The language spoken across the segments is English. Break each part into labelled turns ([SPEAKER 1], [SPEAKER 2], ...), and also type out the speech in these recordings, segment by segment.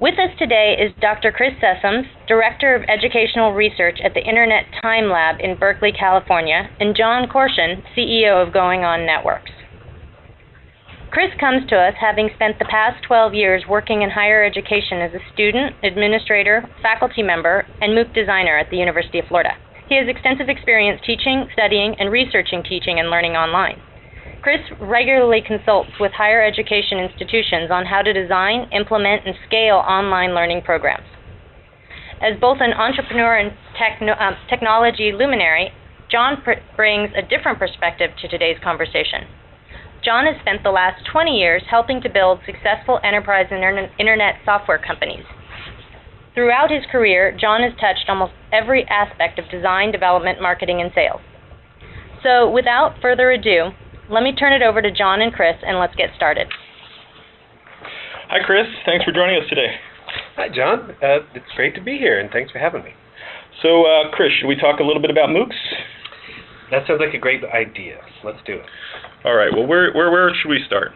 [SPEAKER 1] With us today is Dr. Chris Sessums, Director of Educational Research at the Internet Time Lab in Berkeley, California, and John Korshun, CEO of Going On Networks. Chris comes to us having spent the past 12 years working in higher education as a student, administrator, faculty member, and MOOC designer at the University of Florida. He has extensive experience teaching, studying, and researching teaching and learning online. Chris regularly consults with higher education institutions on how to design, implement, and scale online learning programs. As both an entrepreneur and techno um, technology luminary, Jon brings a different perspective to today's conversation. John has spent the last 20 years helping to build successful enterprise and internet software companies. Throughout his career, John has touched almost every aspect of design, development, marketing, and sales. So, without further ado, let me turn it over to John and Chris, and let's get started.
[SPEAKER 2] Hi, Chris. Thanks for joining us today.
[SPEAKER 3] Hi, John. Uh, it's great to be here, and thanks for having me.
[SPEAKER 2] So, uh, Chris, should we talk a little bit about MOOCs?
[SPEAKER 3] That sounds like a great idea. Let's do it.
[SPEAKER 2] All right. Well, where where where should we start?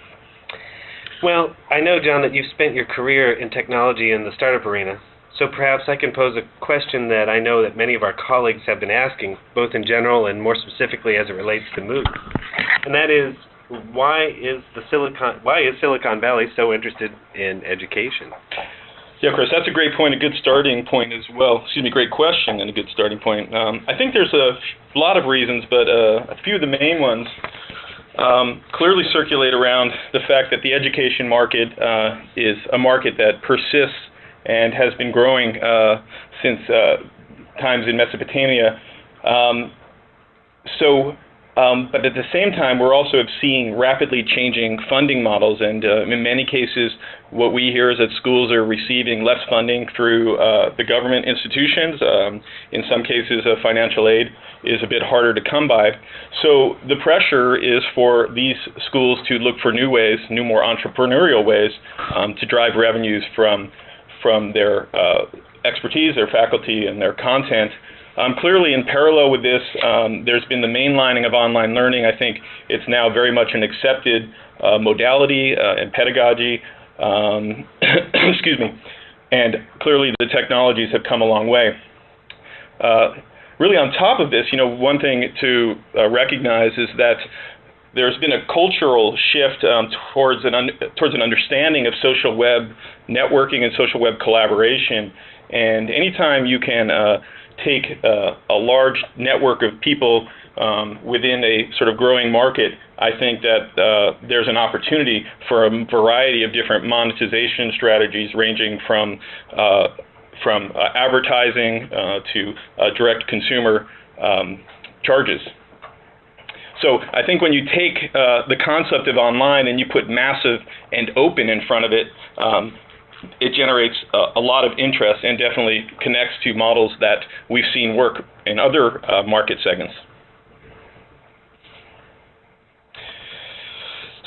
[SPEAKER 3] Well, I know, John, that you've spent your career in technology in the startup arena. So perhaps I can pose a question that I know that many of our colleagues have been asking, both in general and more specifically as it relates to MOOC. And that is, why is the Silicon why is Silicon Valley so interested in education?
[SPEAKER 2] Yeah, Chris, that's a great point, a good starting point as well. Excuse me, great question and a good starting point. Um, I think there's a lot of reasons, but uh, a few of the main ones um, clearly circulate around the fact that the education market uh, is a market that persists and has been growing uh, since uh, times in Mesopotamia. Um, so, um, but at the same time, we're also seeing rapidly changing funding models, and uh, in many cases, what we hear is that schools are receiving less funding through uh, the government institutions. Um, in some cases, uh, financial aid is a bit harder to come by. So the pressure is for these schools to look for new ways, new, more entrepreneurial ways, um, to drive revenues from from their uh, expertise, their faculty, and their content. Um, clearly, in parallel with this, um, there's been the mainlining of online learning. I think it's now very much an accepted uh, modality uh, and pedagogy. Um, excuse me. And clearly, the technologies have come a long way. Uh, really, on top of this, you know, one thing to uh, recognize is that there's been a cultural shift um, towards an towards an understanding of social web networking and social web collaboration. And anytime you can uh, take uh, a large network of people um, within a sort of growing market, I think that uh, there's an opportunity for a variety of different monetization strategies, ranging from uh, from uh, advertising uh, to direct consumer um, charges. So I think when you take uh, the concept of online and you put massive and open in front of it, um, it generates a, a, lot of interest and definitely connects to models that we've seen work in other uh, market segments.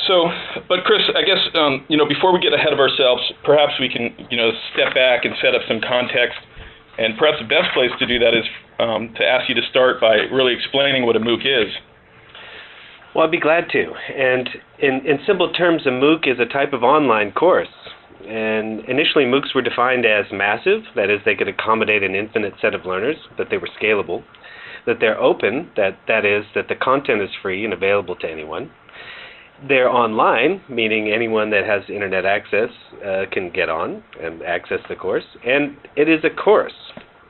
[SPEAKER 2] So, but Chris, I guess um, you know before we get ahead of ourselves, perhaps we can you know step back and set up some context. And perhaps the best place to do that is um, to ask you to start by really explaining what a MOOC is.
[SPEAKER 3] Well, I'd be glad to. And in, in simple terms, a MOOC is a type of online course. And initially, MOOCs were defined as massive, that is, they could accommodate an infinite set of learners, that they were scalable, that they're open, that, that is, that the content is free and available to anyone. They're online, meaning anyone that has internet access uh, can get on and access the course. And it is a course,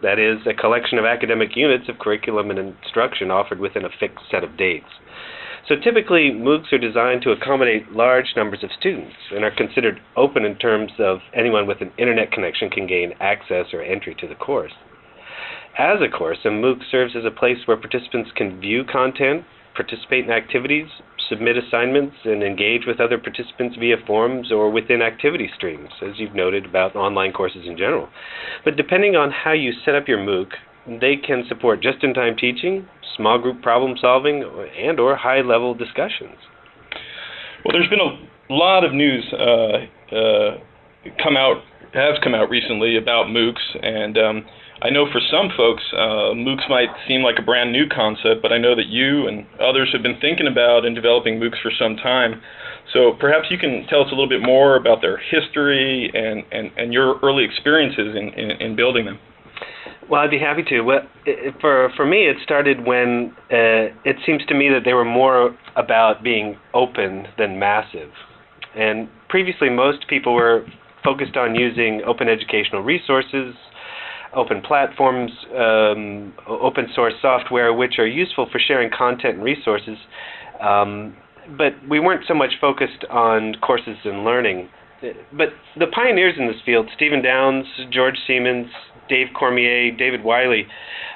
[SPEAKER 3] that is, a collection of academic units of curriculum and instruction offered within a fixed set of dates. So typically, MOOCs are designed to accommodate large numbers of students and are considered open in terms of anyone with an internet connection can gain access or entry to the course. As a course, a MOOC serves as a place where participants can view content, participate in activities, submit assignments, and engage with other participants via forums or within activity streams, as you've noted about online courses in general. But depending on how you set up your MOOC, they can support just-in-time teaching, small group problem solving, and or high-level discussions.
[SPEAKER 2] Well, there's been a lot of news uh, uh, come out has come out recently about MOOCs, and um, I know for some folks, uh, MOOCs might seem like a brand new concept, but I know that you and others have been thinking about and developing MOOCs for some time. So perhaps you can tell us a little bit more about their history and, and, and your early experiences in, in, in building them.
[SPEAKER 3] Well, I'd be happy to. Well, for for me, it started when uh, it seems to me that they were more about being open than massive. And previously, most people were focused on using open educational resources, open platforms, um, open source software, which are useful for sharing content and resources. Um, but we weren't so much focused on courses and learning. But the pioneers in this field, Stephen Downes, George Siemens, Dave Cormier, David Wiley,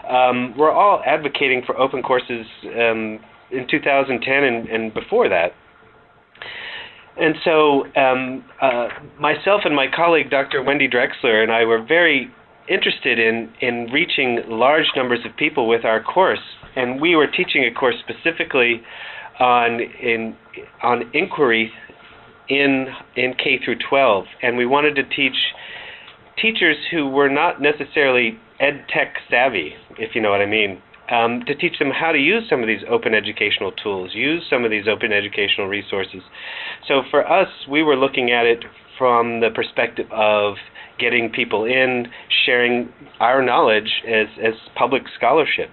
[SPEAKER 3] um, were all advocating for open courses um, in 2010 and, and before that. And so, um, uh, myself and my colleague, Dr. Wendy Drexler, and I were very interested in, in reaching large numbers of people with our course. And we were teaching a course specifically on, in, on inquiry in, in K through 12. And we wanted to teach teachers who were not necessarily ed tech savvy, if you know what I mean, um, to teach them how to use some of these open educational tools, use some of these open educational resources. So for us, we were looking at it from the perspective of getting people in, sharing our knowledge as, as public scholarship.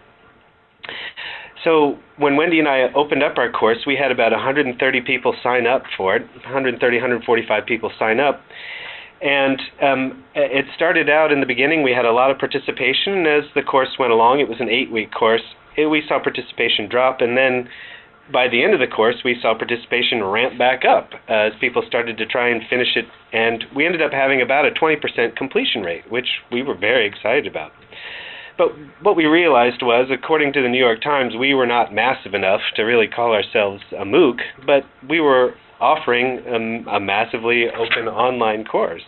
[SPEAKER 3] So when Wendy and I opened up our course, we had about 130 people sign up for it, 130, 145 people sign up. And um, it started out in the beginning, we had a lot of participation. As the course went along, it was an eight week course, it, we saw participation drop. And then by the end of the course, we saw participation ramp back up as people started to try and finish it. And we ended up having about a 20% completion rate, which we were very excited about. But what we realized was, according to the New York Times, we were not massive enough to really call ourselves a MOOC, but we were offering um, a massively open online course.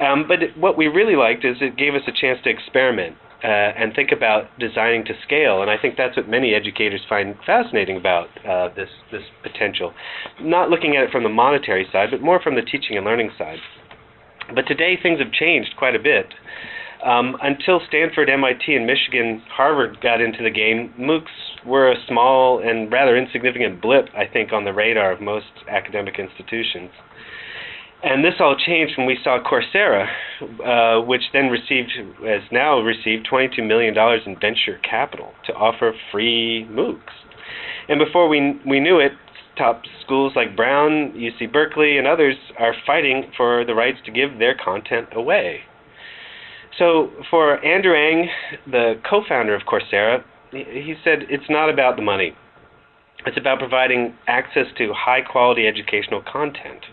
[SPEAKER 3] Um, but what we really liked is it gave us a chance to experiment uh, and think about designing to scale. And I think that's what many educators find fascinating about uh, this this potential. Not looking at it from the monetary side, but more from the teaching and learning side. But today things have changed quite a bit. Um, until Stanford, MIT, and Michigan, Harvard got into the game, MOOCs were a small and rather insignificant blip, I think, on the radar of most academic institutions. And this all changed when we saw Coursera, uh, which then received, has now received $22 million in venture capital to offer free MOOCs. And before we, we knew it, top schools like Brown, UC Berkeley, and others are fighting for the rights to give their content away. So for Andrew the co-founder of Coursera, he said it's not about the money. It's about providing access to high-quality educational content.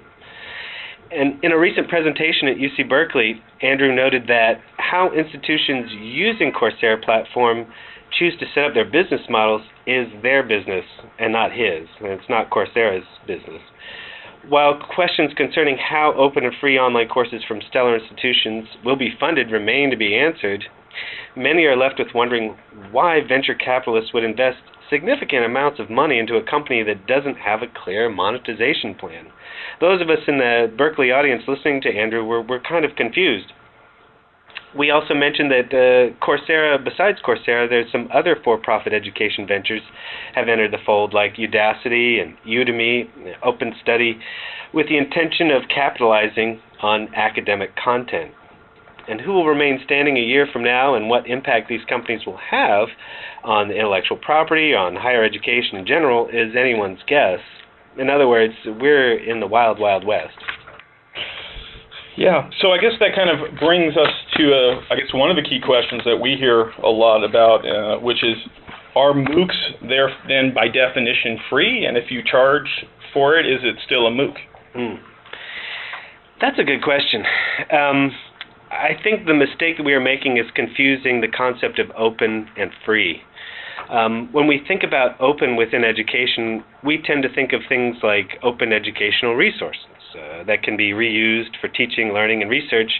[SPEAKER 3] And in a recent presentation at UC Berkeley, Andrew noted that how institutions using Coursera platform choose to set up their business models is their business and not his. And it's not Coursera's business. While questions concerning how open and free online courses from stellar institutions will be funded remain to be answered, many are left with wondering why venture capitalists would invest significant amounts of money into a company that doesn't have a clear monetization plan. Those of us in the Berkeley audience listening to Andrew were, were kind of confused we also mentioned that uh, Coursera, besides Coursera, there's some other for-profit education ventures have entered the fold, like Udacity and Udemy, Open Study, with the intention of capitalizing on academic content. And who will remain standing a year from now and what impact these companies will have on intellectual property, on higher education in general, is anyone's guess. In other words, we're in the wild, wild west.
[SPEAKER 2] Yeah, so I guess that kind of brings us to, uh, I guess, one of the key questions that we hear a lot about, uh, which is, are MOOCs there then by definition free? And if you charge for it, is it still a MOOC?
[SPEAKER 3] Mm. That's a good question. Um, I think the mistake that we are making is confusing the concept of open and free. Um, when we think about open within education, we tend to think of things like open educational resources uh, that can be reused for teaching, learning, and research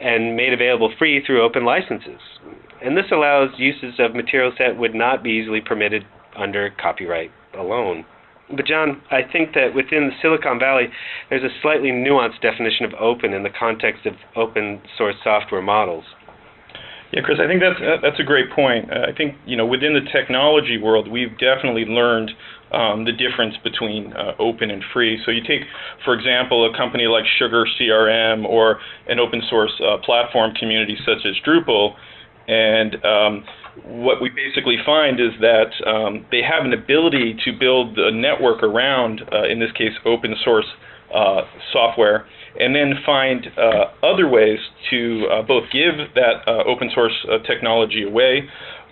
[SPEAKER 3] and made available free through open licenses. And this allows uses of materials that would not be easily permitted under copyright alone. but John, I think that within the Silicon Valley, there's a slightly nuanced definition of open in the context of open source software models.
[SPEAKER 2] Yeah, Chris, I think that's uh, that's a great point. Uh, I think you know within the technology world, we've definitely learned um, the difference between uh, open and free. So you take, for example, a company like Sugar CRM or an open source uh, platform community such as Drupal, and um, what we basically find is that um, they have an ability to build a network around, uh, in this case, open source uh, software and then find uh, other ways to uh, both give that uh, open source uh, technology away,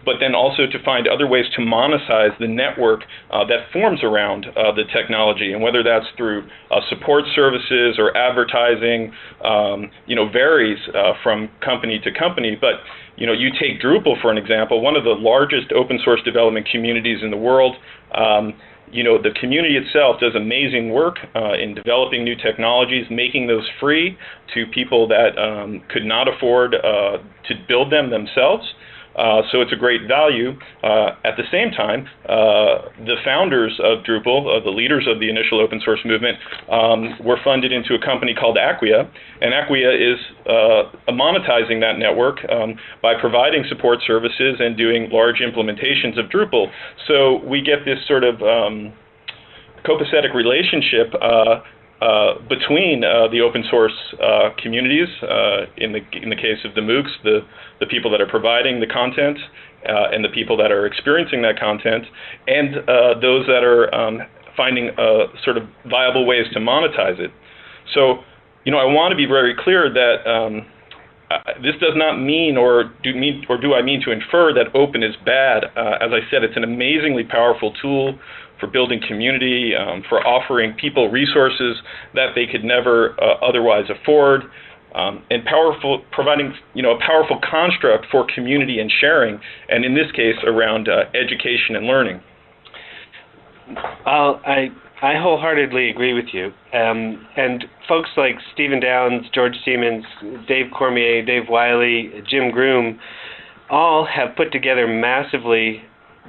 [SPEAKER 2] but then also to find other ways to monetize the network that forms around the technology, and whether that's through support services or advertising, um, you know, varies from company to company. But you know, you take Drupal for an example, one of the largest open source development communities in the world. Um, you know, the community itself does amazing work uh, in developing new technologies, making those free to people that um, could not afford uh, to build them themselves. Uh, so it's a great value. Uh, at the same time, uh, the founders of Drupal, uh, the leaders of the initial open source movement, um, were funded into a company called Acquia, and Acquia is uh, monetizing that network um, by providing support services and doing large implementations of Drupal. So we get this sort of um, copacetic relationship uh, between uh, the open source uh, communities, uh, in the in the case of the MOOCs, the the people that are providing the content, uh, and the people that are experiencing that content, and those that are um, finding sort of viable ways to monetize it. So, you know, I want to be very clear that. Um, this does not mean or do mean or do I mean to infer that open is bad. as I said, it's an amazingly powerful tool for building community, um, for offering people resources that they could never uh, otherwise afford, um, and powerful providing you know a powerful construct for community and sharing, and in this case around uh, education and learning.
[SPEAKER 3] I'll, I I wholeheartedly agree with you. Um, and folks like Stephen Downes, George Siemens, Dave Cormier, Dave Wiley, Jim Groom, all have put together massively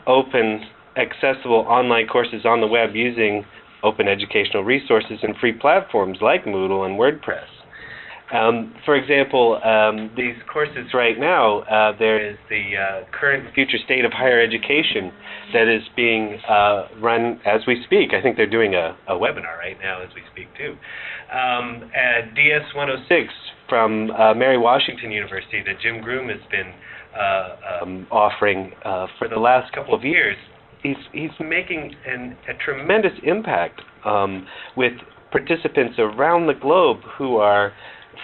[SPEAKER 3] open accessible online courses on the web using open educational resources and free platforms like Moodle and WordPress. Um, for example, um, these courses right now, uh, there is the uh, current future state of higher education that is being uh, run as we speak. I think they're doing a, a webinar right now as we speak too. Um, at DS 106 from uh, Mary Washington University that Jim Groom has been uh, um, offering uh, for the last couple of years he's he's making an, a tremendous impact um, with participants around the globe who are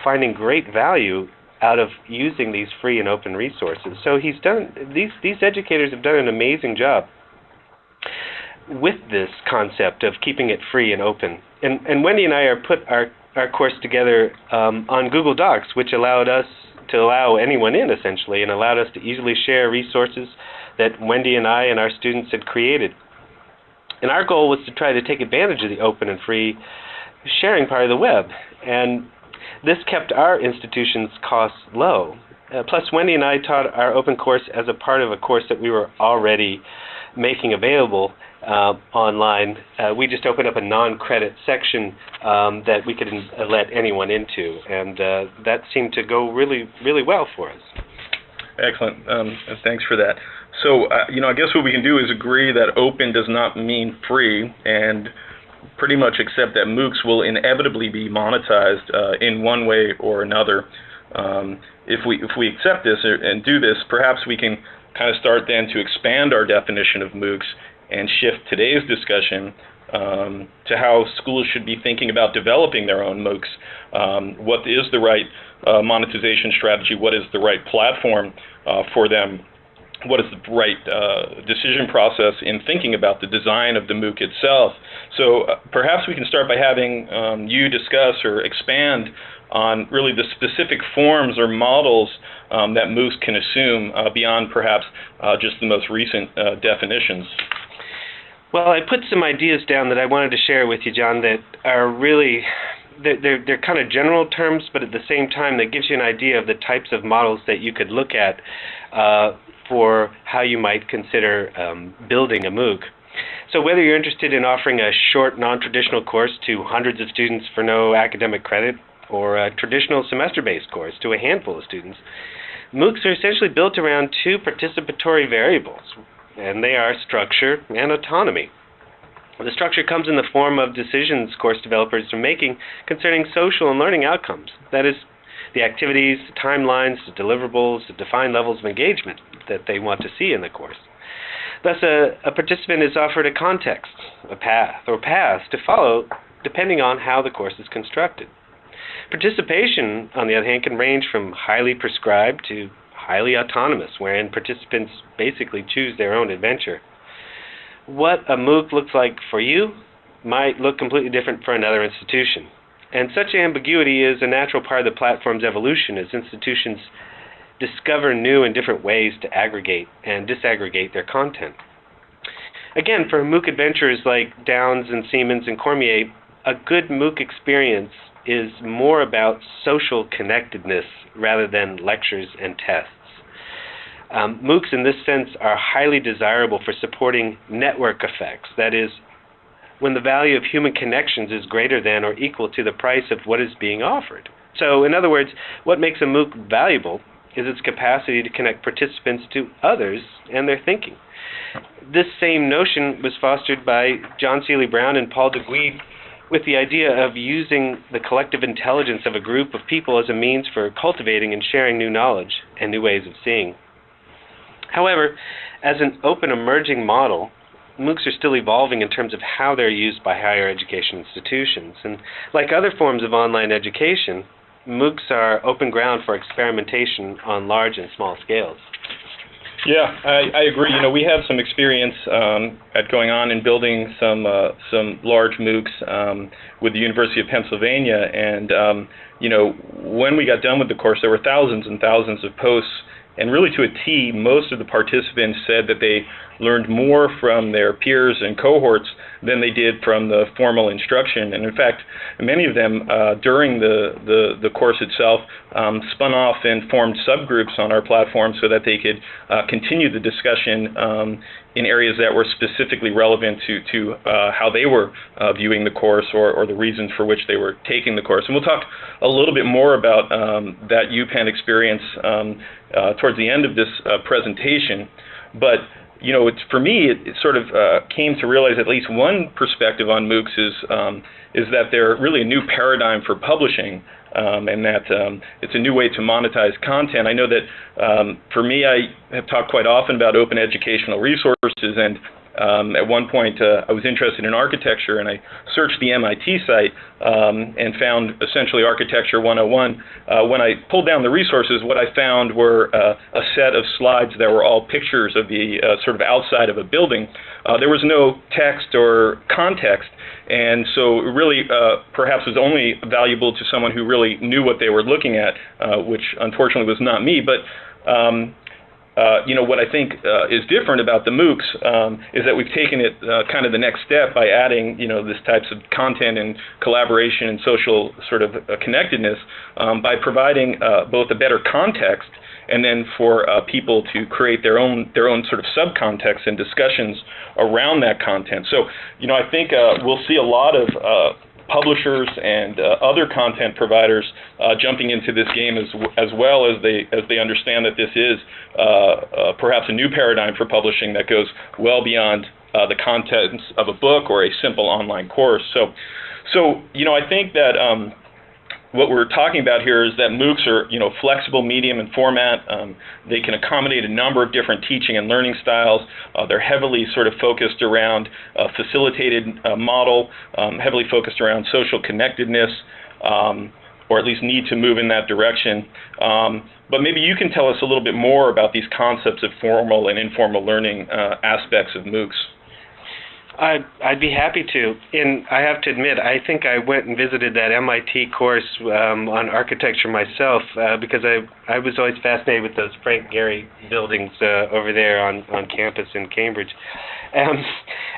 [SPEAKER 3] finding great value out of using these free and open resources. So he's done these these educators have done an amazing job with this concept of keeping it free and open. And and Wendy and I are put our our course together um, on Google Docs, which allowed us to allow anyone in essentially, and allowed us to easily share resources that Wendy and I and our students had created. And our goal was to try to take advantage of the open and free sharing part of the web. And this kept our institution's costs low. Uh, plus, Wendy and I taught our open course as a part of a course that we were already making available uh, online. Uh, we just opened up a non-credit section um, that we could in- let anyone into, and uh, that seemed to go really, really well for us.
[SPEAKER 2] Excellent. Um, thanks for that. So, uh, you know, I guess what we can do is agree that open does not mean free, and pretty much accept that MOOCs will inevitably be monetized uh, in one way or another. Um, if we if we accept this and do this, perhaps we can kind of start then to expand our definition of MOOCs and shift today's discussion um, to how schools should be thinking about developing their own MOOCs. Um, what is the right uh, monetization strategy? What is the right platform uh, for them? What is the right uh, decision process in thinking about the design of the MOOC itself. So uh, perhaps we can start by having um, you discuss or expand on really the specific forms or models um, that MOOCs can assume uh, beyond perhaps uh, just the most recent uh, definitions.
[SPEAKER 3] Well, I put some ideas down that I wanted to share with you, John, that are really they're, they're, kind of general terms, but at the same time, that gives you an idea of the types of models that you could look at uh, for how you might consider um, building a MOOC. So whether you're interested in offering a short, non-traditional course to hundreds of students for no academic credit, or a traditional semester-based course to a handful of students, MOOCs are essentially built around two participatory variables, and they are structure and autonomy. The structure comes in the form of decisions course developers are making concerning social and learning outcomes. That is, the activities, timelines, the deliverables, the defined levels of engagement that they want to see in the course. Thus, a, a participant is offered a context, a path, or paths to follow depending on how the course is constructed. Participation, on the other hand, can range from highly prescribed to highly autonomous, wherein participants basically choose their own adventure. What a MOOC looks like for you might look completely different for another institution. And such ambiguity is a natural part of the platform's evolution as institutions discover new and different ways to aggregate and disaggregate their content. Again, for MOOC adventures like Downes and Siemens and Cormier, a good MOOC experience is more about social connectedness rather than lectures and tests. Um, MOOCs, in this sense, are highly desirable for supporting network effects. That is, when the value of human connections is greater than or equal to the price of what is being offered. So, in other words, what makes a MOOC valuable is its capacity to connect participants to others and their thinking. This same notion was fostered by John Seely Brown and Paul Duguid with the idea of using the collective intelligence of a group of people as a means for cultivating and sharing new knowledge and new ways of seeing. However, as an open emerging model, MOOCs are still evolving in terms of how they're used by higher education institutions. And like other forms of online education, MOOCs are open ground for experimentation on large and small scales.
[SPEAKER 2] Yeah, I, I agree. You know, we have some experience um, at going on and building some uh, some large MOOCs um, with the University of Pennsylvania, and um, you know, when we got done with the course, there were thousands and thousands of posts, and really to a T, most of the participants said that they learned more from their peers and cohorts than they did from the formal instruction. And in fact, many of them uh, during the, the, the, course itself um, spun off and formed subgroups on our platform so that they could uh, continue the discussion um, in areas that were specifically relevant to, to uh, how they were uh, viewing the course or, or the reasons for which they were taking the course. And we'll talk a little bit more about um, that UPenn experience um, uh, towards the end of this uh, presentation. But you know, it's for me, it, it sort of uh, came to realize at least one perspective on MOOCs is um, is that they're really a new paradigm for publishing, um, and that um, it's a new way to monetize content. I know that um, for me, I have talked quite often about open educational resources, and um, at one point, uh, I was interested in architecture, and I searched the MIT site um, and found essentially Architecture 101. Uh, when I pulled down the resources, what I found were uh, a set of slides that were all pictures of the uh, sort of outside of a building. Uh, there was no text or context, and so it really uh, perhaps was only valuable to someone who really knew what they were looking at, which unfortunately was not me. But um, you know, what I think uh, is different about the MOOCs um, is that we've taken it uh, kind of the next step by adding, you know, this types of content and collaboration and social sort of uh, connectedness um, by providing uh, both a better context and then for uh, people to create their own their own sort of subcontext and discussions around that content. So, you know, I think we'll see a lot of publishers and uh, other content providers uh, jumping into this game as as well as they as they understand that this is uh, uh perhaps a new paradigm for publishing that goes well beyond uh, the contents of a book or a simple online course. So, so you know, I think that. Um, what we're talking about here is that MOOCs are, you know, flexible medium and format. Um, they can accommodate a number of different teaching and learning styles. Uh, they're heavily sort of focused around a facilitated uh, model, um, heavily focused around social connectedness, um, or at least need to move in that direction. Um, but maybe you can tell us a little bit more about these concepts of formal and informal learning uh, aspects of MOOCs.
[SPEAKER 3] I'd, I'd be happy to. And I have to admit, I think I went and visited that MIT course um, on architecture myself uh, because I I was always fascinated with those Frank Gehry buildings uh, over there on, on campus in Cambridge. Um,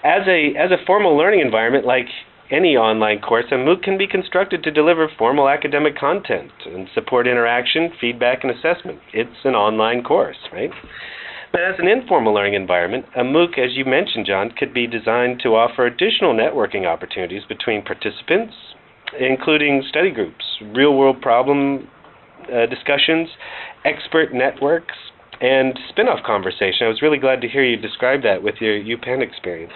[SPEAKER 3] as a as a formal learning environment, like any online course, a MOOC can be constructed to deliver formal academic content and support interaction, feedback, and assessment. It's an online course, right? But as an informal learning environment, a MOOC, as you mentioned, John, could be designed to offer additional networking opportunities between participants, including study groups, real world problem uh, discussions, expert networks, and spin off conversation. I was really glad to hear you describe that with your UPenn experience.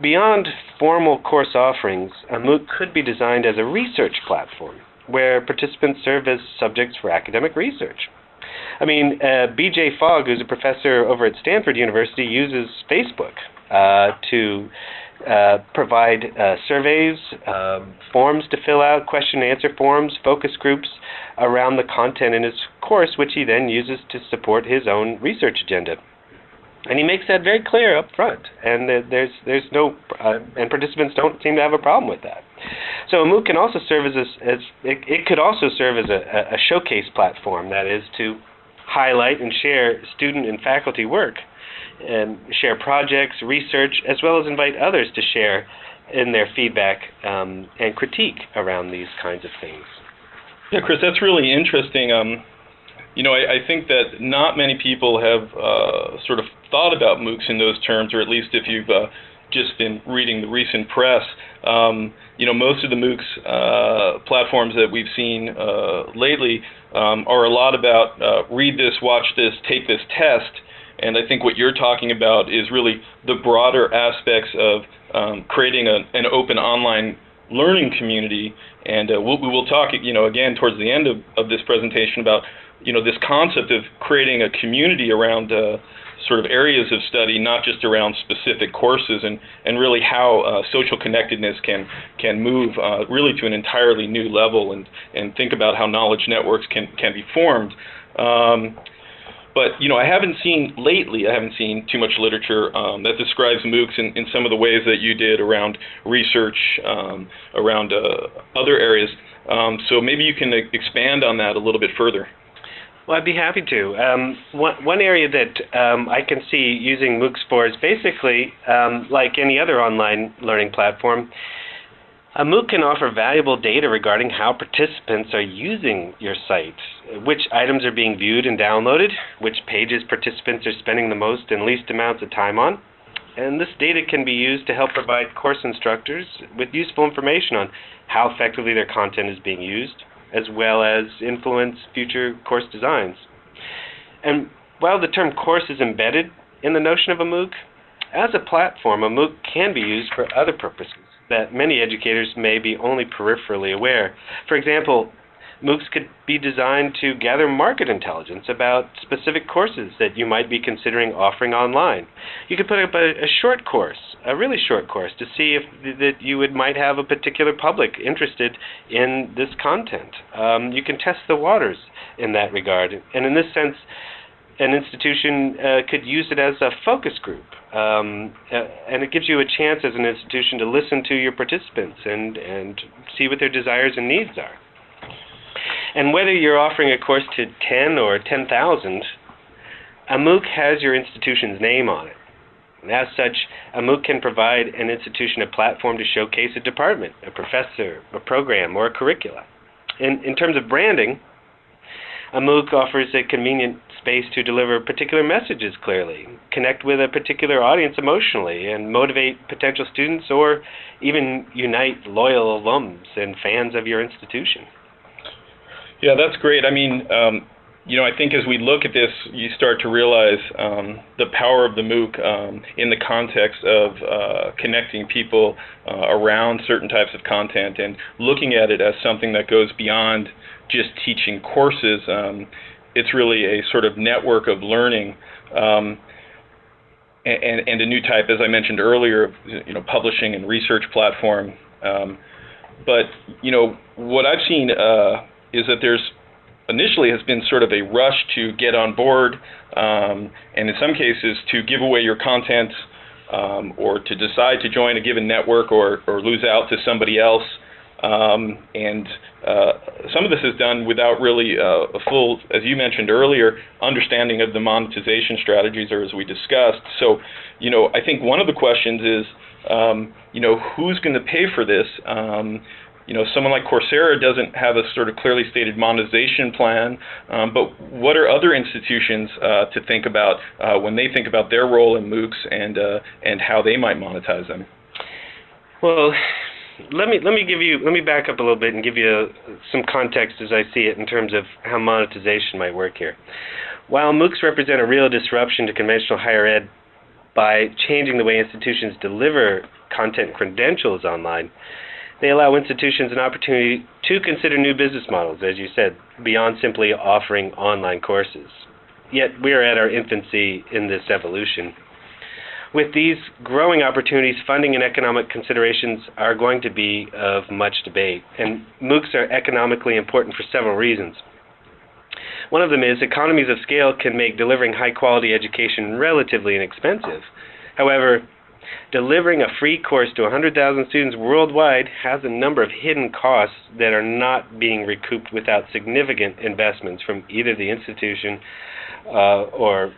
[SPEAKER 3] Beyond formal course offerings, a MOOC could be designed as a research platform where participants serve as subjects for academic research. I mean, uh, B.J. Fogg, who's a professor over at Stanford University, uses Facebook uh, to uh, provide uh, surveys, um, forms to fill out, question and answer forms, focus groups around the content in his course, which he then uses to support his own research agenda. And he makes that very clear up front, and there's there's no uh, and participants don't seem to have a problem with that. So a MOOC can also serve as a, as it, it could also serve as a, a showcase platform, that is to highlight and share student and faculty work, and share projects, research, as well as invite others to share in their feedback um, and critique around these kinds of things.
[SPEAKER 2] Yeah, Chris, that's really interesting. Um, you know, I, I, think that not many people have uh, sort of thought about MOOCs in those terms, or at least if you've uh, just been reading the recent press. Um, you know, most of the MOOCs uh, platforms that we've seen uh, lately um, are a lot about uh, read this, watch this, take this test. And I think what you're talking about is really the broader aspects of um, creating a, an open online learning community. And uh, we'll, we will talk, you know, again towards the end of, of this presentation about you know, this concept of creating a community around uh, sort of areas of study, not just around specific courses, and, and really how uh, social connectedness can can move uh, really to an entirely new level, and, and think about how knowledge networks can can be formed. Um, but you know, I haven't seen lately. I haven't seen too much literature um, that describes MOOCs in, in some of the ways that you did around research, um, around uh, other areas. Um, so maybe you can expand on that a little bit further.
[SPEAKER 3] Well, I'd be happy to. Um, one, one area that um, I can see using MOOCs for is basically um, like any other online learning platform. A MOOC can offer valuable data regarding how participants are using your site, which items are being viewed and downloaded, which pages participants are spending the most and least amounts of time on. And this data can be used to help provide course instructors with useful information on how effectively their content is being used, as well as influence future course designs. And while the term course is embedded in the notion of a MOOC, as a platform, a MOOC can be used for other purposes that many educators may be only peripherally aware. For example, MOOCs could be designed to gather market intelligence about specific courses that you might be considering offering online. You could put up a, a short course, a really short course, to see if that you would might have a particular public interested in this content. Um, you can test the waters in that regard, and in this sense, an institution uh, could use it as a focus group, um, uh, and it gives you a chance as an institution to listen to your participants and and see what their desires and needs are. And whether you're offering a course to 10 or 10,000, a MOOC has your institution's name on it. And as such, a MOOC can provide an institution a platform to showcase a department, a professor, a program, or a curricula. In, in terms of branding, a MOOC offers a convenient space to deliver particular messages clearly, connect with a particular audience emotionally, and motivate potential students or even unite loyal alums and fans of your institution.
[SPEAKER 2] Yeah, that's great. I mean, um, you know, I think as we look at this, you start to realize um, the power of the MOOC um, in the context of uh, connecting people uh, around certain types of content and looking at it as something that goes beyond just teaching courses. Um, it's really a sort of network of learning. Um, and, and, a new type, as I mentioned earlier, you know, publishing and research platform. Um, but you know, what I've seen uh, is that there's initially has been sort of a rush to get on board, um, and in some cases to give away your content um, or to decide to join a given network or, or lose out to somebody else. Um, and uh, some of this is done without really uh, a full, as you mentioned earlier, understanding of the monetization strategies, or as we discussed. So, you know, I think one of the questions is, um, you know, who's going to pay for this? Um, you know, someone like Coursera doesn't have a sort of clearly stated monetization plan, um, but what are other institutions uh, to think about uh, when they think about their role in MOOCs and uh, and how they might monetize them?
[SPEAKER 3] Well, let me let me give you let me back up a little bit and give you some context as I see it in terms of how monetization might work here. While MOOCs represent a real disruption to conventional higher ed by changing the way institutions deliver content credentials online, they allow institutions an opportunity to consider new business models, as you said, beyond simply offering online courses. Yet we are at our infancy in this evolution. With these growing opportunities, funding and economic considerations are going to be of much debate, and MOOCs are economically important for several reasons. One of them is economies of scale can make delivering high quality education relatively inexpensive. However, delivering a free course to 100,000 students worldwide has a number of hidden costs that are not being recouped without significant investments from either the institution uh, or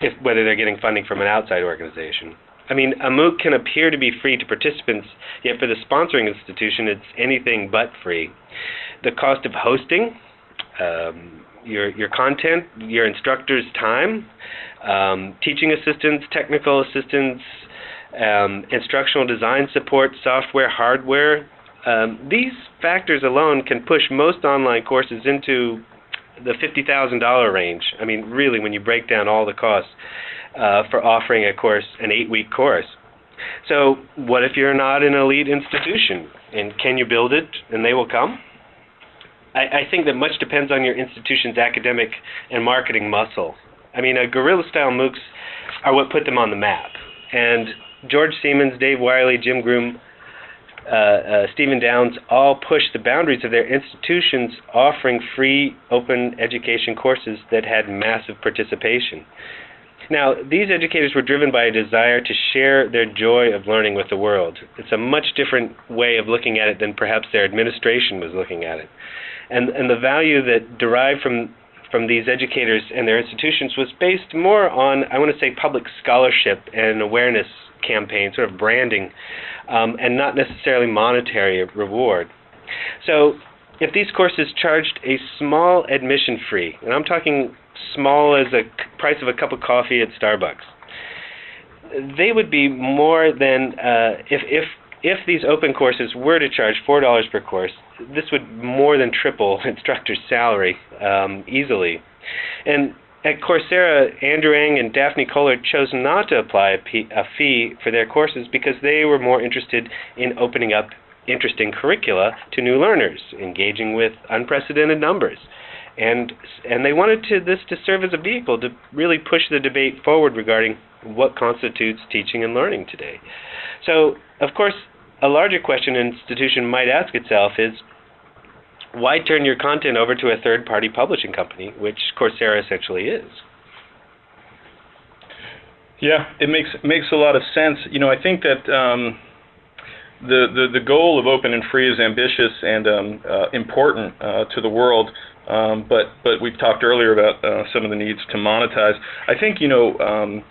[SPEAKER 3] if, whether they're getting funding from an outside organization. I mean, a MOOC can appear to be free to participants, yet for the sponsoring institution, it's anything but free. The cost of hosting, um, your your content, your instructor's time, um, teaching assistants, technical assistants, um, instructional design support, software, hardware. Um, these factors alone can push most online courses into the $50,000 range. I mean, really, when you break down all the costs uh, for offering a course, an eight-week course. So, what if you're not an elite institution? And can you build it and they will come? I, I think that much depends on your institution's academic and marketing muscle. I mean, a guerrilla style MOOCs are what put them on the map. And George Siemens, Dave Wiley, Jim Groom, uh, uh, Stephen Downes all pushed the boundaries of their institutions, offering free open education courses that had massive participation. Now, these educators were driven by a desire to share their joy of learning with the world. It's a much different way of looking at it than perhaps their administration was looking at it. And, and the value that derived from from these educators and their institutions was based more on, I want to say, public scholarship and awareness campaign, sort of branding, um, and not necessarily monetary reward. So, if these courses charged a small admission fee, and I'm talking small as a price of a cup of coffee at Starbucks, they would be more than uh, if if if these open courses were to charge four dollars per course, this would more than triple instructor's salary um, easily. And at Coursera, Andrew Ng and Daphne Koller chose not to apply a, fee for their courses because they were more interested in opening up interesting curricula to new learners, engaging with unprecedented numbers. And, and they wanted to, this to serve as a vehicle to really push the debate forward regarding what constitutes teaching and learning today. So, of course, a larger question an institution might ask itself is why turn your content over to a third party publishing company, which Coursera essentially is?
[SPEAKER 2] Yeah, it makes makes a lot of sense. You know, I think that um, the, the the goal of open and free is ambitious and um, uh, important uh, to the world. Um, but but we've talked earlier about uh, some of the needs to monetize. I think you know um,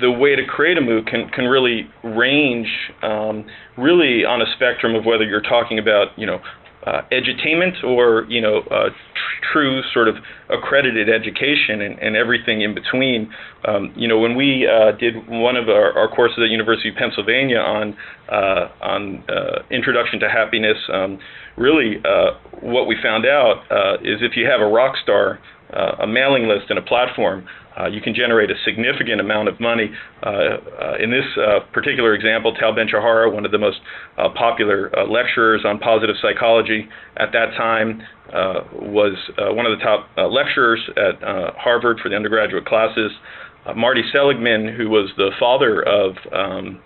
[SPEAKER 2] the way to create a MOOC can, can really range um, really on a spectrum of whether you're talking about you know uh, edutainment or you know uh, tr- true sort of accredited education and, and everything in between. Um, you know when we uh, did one of our, our, courses at University of Pennsylvania on uh, on uh, introduction to happiness, um, really uh, what we found out is if you have a rock star, a mailing list and a platform, uh, you can generate a significant amount of money. Uh, uh, in this uh, particular example, Tal Ben-Shahar, one of the most uh, popular lecturers on positive psychology at that time, was one of the top lecturers at Harvard for the undergraduate classes. Marty Seligman, who was the father of um,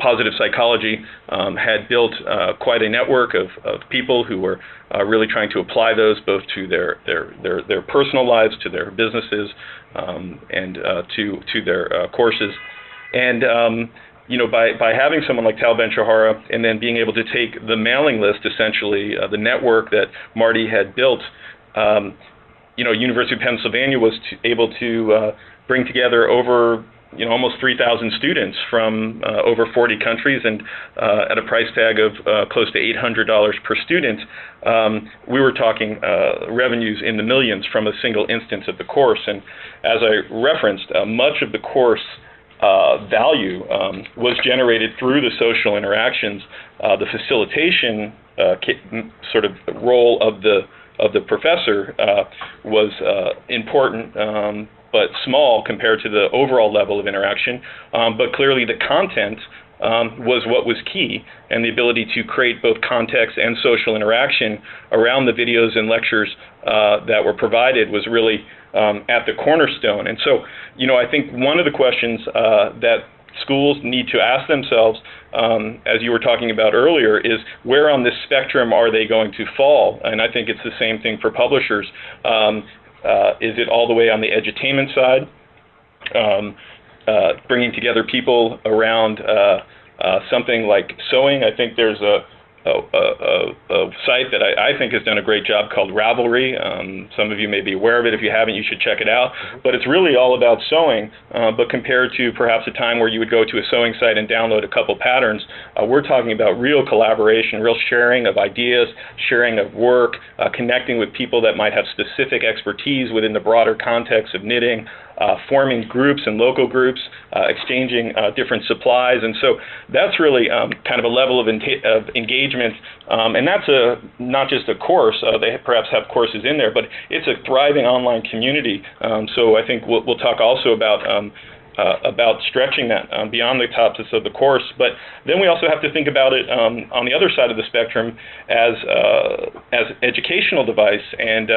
[SPEAKER 2] positive psychology um, had built uh, quite a network of, of people who were really trying to apply those both to their their their, their personal lives, to their businesses, um, and to to their courses. And um, you know, by, by having someone like Tal Ben-Shahar and then being able to take the mailing list, essentially, uh, the network that Marty had built, um, you know, University of Pennsylvania was to, able to uh, bring together over you know, almost 3,000 students from uh, over 40 countries and uh, at a price tag of uh, close to $800 per student, um, we were talking uh, revenues in the millions from a single instance of the course. And as I referenced, uh, much of the course uh, value um, was generated through the social interactions. the facilitation sort of role of the of the professor was important um, but small compared to the overall level of interaction. Um, but clearly, the content um, was what was key, and the ability to create both context and social interaction around the videos and lectures uh, that were provided was really um, at the cornerstone. And so, you know, I think one of the questions uh, that schools need to ask themselves, um, as you were talking about earlier, is where on this spectrum are they going to fall? And I think it's the same thing for publishers. Um, is it all the way on the edutainment side, um, uh, bringing together people around uh, uh, something like sewing? I think there's a a, a, site that I, I, think has done a great job called Ravelry. Um, some of you may be aware of it. If you haven't, you should check it out. But it's really all about sewing, uh, but compared to perhaps a time where you would go to a sewing site and download a couple patterns, uh, we're talking about real collaboration, real sharing of ideas, sharing of work, uh, connecting with people that might have specific expertise within the broader context of knitting, uh, forming groups and local groups, uh, exchanging uh, different supplies, and so that's really um, kind of a level of, of engagement. Um, and that's a not just a course; uh, they perhaps have courses in there, but it's a thriving online community. Um, so I think we'll, we'll talk also about. Um, uh, about stretching that um, beyond the topics of the course. But then we also have to think about it um, on the other side of the spectrum as uh, as educational device and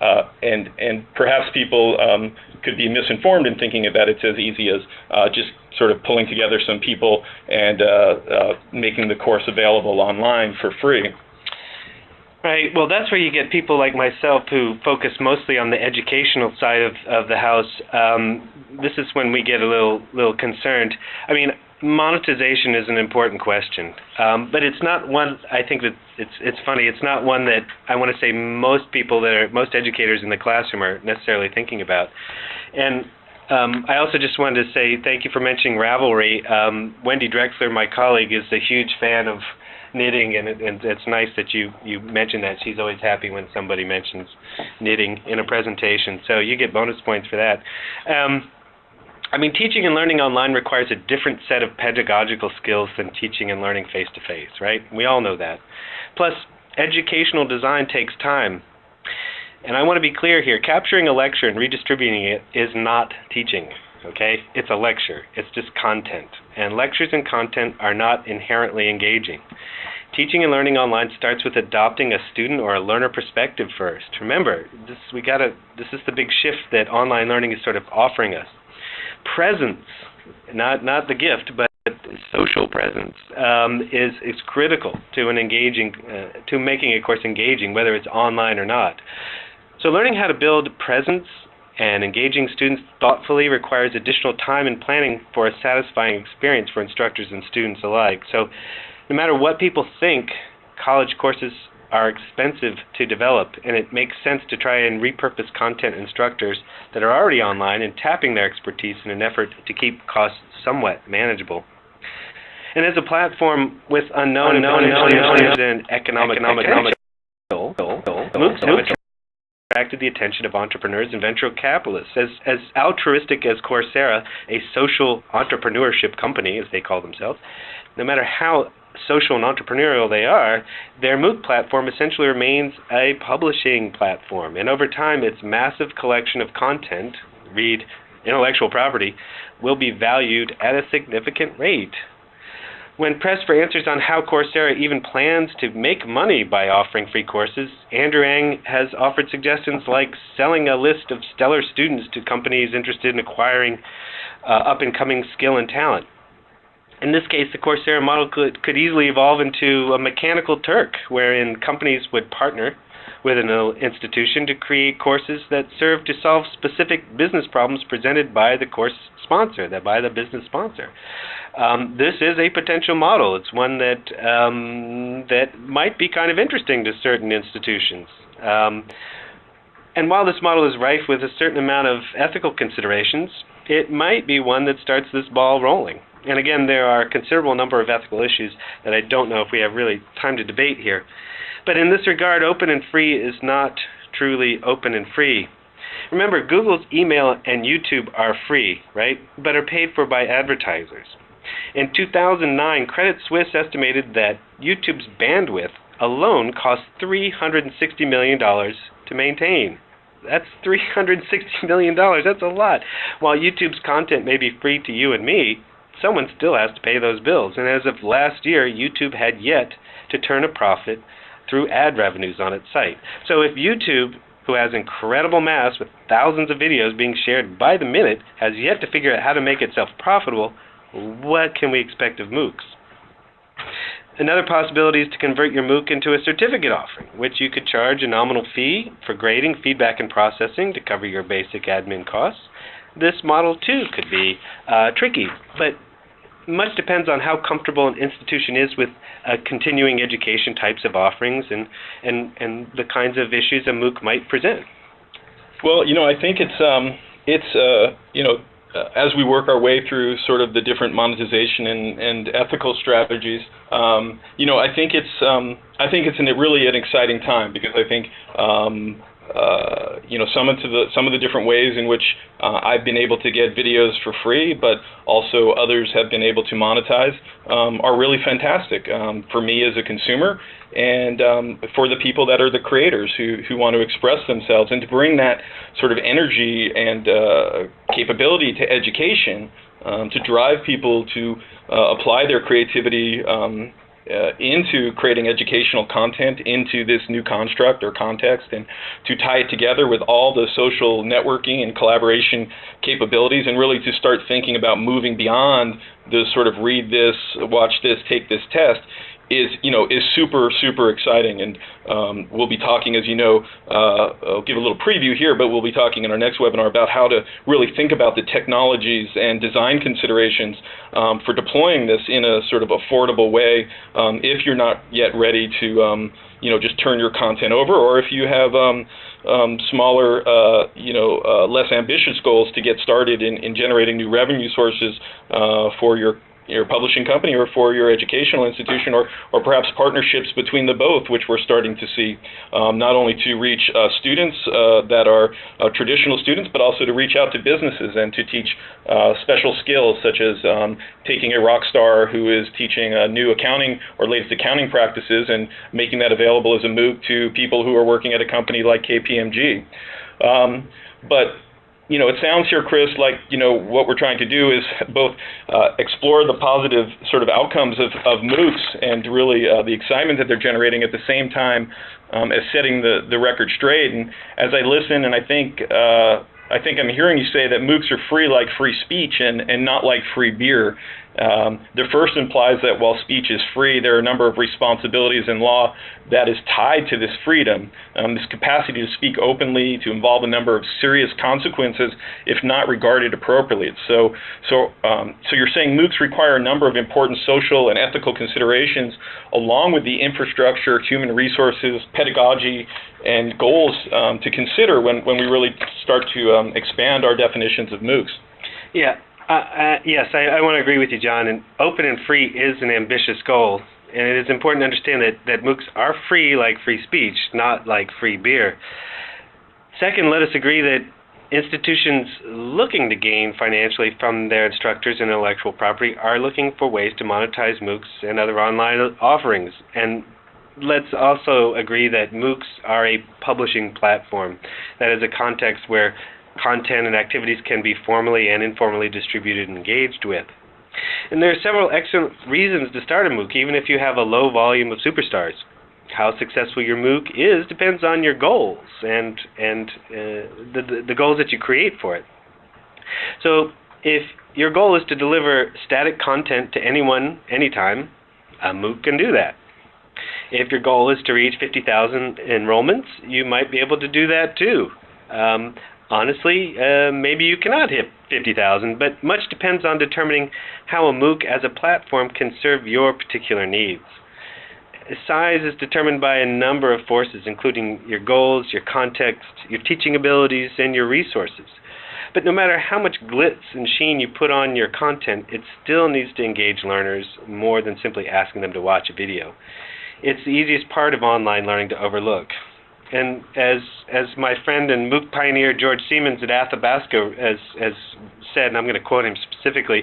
[SPEAKER 2] uh, and and perhaps people um, could be misinformed in thinking that it's as easy as uh, just sort of pulling together some people and uh, uh, making the course available online for free.
[SPEAKER 3] Right. Well, that's where you get people like myself who focus mostly on the educational side of, of the house. Um, this is when we get a little little concerned. I mean, monetization is an important question, um, but it's not one. I think that it's it's funny. It's not one that I want to say most people that are most educators in the classroom are necessarily thinking about. And um, I also just wanted to say thank you for mentioning Ravelry. Um, Wendy Drexler, my colleague, is a huge fan of knitting, and, it, and it's nice that you you mentioned that. She's always happy when somebody mentions knitting in a presentation, so you get bonus points for that. Um, I mean, teaching and learning online requires a different set of pedagogical skills than teaching and learning face to face, right? We all know that. Plus, educational design takes time. And I want to be clear here capturing a lecture and redistributing it is not teaching, okay? It's a lecture, it's just content. And lectures and content are not inherently engaging. Teaching and learning online starts with adopting a student or a learner perspective first. Remember, this we got to this is the big shift that online learning is sort of offering us presence, not not the gift, but social presence, um, is is critical to an engaging uh, to making a course engaging, whether it's online or not. So, learning how to build presence and engaging students thoughtfully requires additional time and planning for a satisfying experience for instructors and students alike. So, no matter what people think, college courses are expensive to develop, and it makes sense to try and repurpose content instructors that are already online and tapping their expertise in an effort to keep costs somewhat manageable. And as a platform with unknown, unknown, unknown, unknown and economic, economic, economic, MOOCs have attracted the attention of entrepreneurs and venture capitalists. As, as altruistic as Coursera, a social entrepreneurship company, as they call themselves, no matter how social and entrepreneurial they are, their MOOC platform essentially remains a publishing platform. And over time, its massive collection of content, read intellectual property, will be valued at a significant rate. When pressed for answers on how Coursera even plans to make money by offering free courses, Andrew Ng has offered suggestions like selling a list of stellar students to companies interested in acquiring uh, up and coming skill and talent. In this case, the Coursera model could, could easily evolve into a mechanical Turk, wherein companies would partner with an institution to create courses that serve to solve specific business problems presented by the course sponsor, that by the business sponsor. Um, this is a potential model. It's one that um, that might be kind of interesting to certain institutions. Um, and while this model is rife with a certain amount of ethical considerations, it might be one that starts this ball rolling. And again, there are a considerable number of ethical issues that I don't know if we have really time to debate here. But in this regard, open and free is not truly open and free. Remember, Google's email and YouTube are free, right? But are paid for by advertisers. In 2009, Credit Suisse estimated that YouTube's bandwidth alone cost $360 million to maintain. That's $360 million. That's a lot. While YouTube's content may be free to you and me, someone still has to pay those bills. And as of last year, YouTube had yet to turn a profit through ad revenues on its site. So if YouTube, who has incredible mass with thousands of videos being shared by the minute, has yet to figure out how to make itself profitable, what can we expect of MOOCs? Another possibility is to convert your MOOC into a certificate offering, which you could charge a nominal fee for grading, feedback, and processing to cover your basic admin costs. This model, too, could be uh, tricky, but much depends on how comfortable an institution is with uh, continuing education types of offerings and, and, and the kinds of issues a MOOC might present.
[SPEAKER 2] Well, you know, I think it's um, it's uh, you know uh, as we work our way through sort of the different monetization and, and ethical strategies, um, you know, I think it's um, I think it's an, really an exciting time because I think um, uh, you know some of the some of the different ways in which uh, I've been able to get videos for free, but also others have been able to monetize, um, are really fantastic um, for me as a consumer and um, for the people that are the creators who who want to express themselves and to bring that sort of energy and uh, capability to education um, to drive people to uh, apply their creativity um, uh, into creating educational content into this new construct or context and to tie it together with all the social networking and collaboration capabilities and really to start thinking about moving beyond the sort of read this, watch this, take this test is you know is super super exciting. And um, we'll be talking as you know uh, I'll give a little preview here but we'll be talking in our next webinar about how to really think about the technologies and design considerations um, for deploying this in a sort of affordable way um, if you're not yet ready to um, you know just turn your content over or if you have um, um, smaller, uh, you know, uh, less ambitious goals to get started in, in generating new revenue sources uh, for your your publishing company or for your educational institution or, or perhaps partnerships between the both, which we're starting to see, um, not only to reach uh, students uh, that are uh, traditional students, but also to reach out to businesses and to teach uh, special skills such as um, taking a rock star who is teaching new accounting or latest accounting practices and making that available as a MOOC to people who are working at a company like KPMG. Um, but you know, it sounds here, Chris, like you know what we're trying to do is both uh, explore the positive sort of outcomes of, of MOOCs and really uh, the excitement that they're generating at the same time um, as setting the, the record straight. And as I listen, and I think uh, I think I'm hearing you say that MOOCs are free like free speech and, and not like free beer. Um, the first implies that while speech is free, there are a number of responsibilities in law that is tied to this freedom, um, this capacity to speak openly, to involve a number of serious consequences if not regarded appropriately. So, so, um, so you're saying MOOCs require a number of important social and ethical considerations, along with the infrastructure, human resources, pedagogy, and goals um, to consider when, when we really start to um, expand our definitions of MOOCs.
[SPEAKER 3] Yeah, uh, uh, yes, I, I want to agree with you, John. And open and free is an ambitious goal, and it is important to understand that, that MOOCs are free like free speech, not like free beer. Second, let us agree that institutions looking to gain financially from their instructors and intellectual property are looking for ways to monetize MOOCs and other online offerings. And let's also agree that MOOCs are a publishing platform. That is a context where content and activities can be formally and informally distributed and engaged with. And there are several excellent reasons to start a MOOC, even if you have a low volume of superstars. How successful your MOOC is depends on your goals and and uh, the, the goals that you create for it. So if your goal is to deliver static content to anyone, anytime, a MOOC can do that. If your goal is to reach 50,000 enrollments, you might be able to do that too. Um, Honestly, uh, maybe you cannot hit 50,000, but much depends on determining how a MOOC as a platform can serve your particular needs. Size is determined by a number of forces, including your goals, your context, your teaching abilities, and your resources. But no matter how much glitz and sheen you put on your content, it still needs to engage learners more than simply asking them to watch a video. It's the easiest part of online learning to overlook. And as as my friend and MOOC pioneer George Siemens at Athabasca has has said, and I'm going to quote him specifically,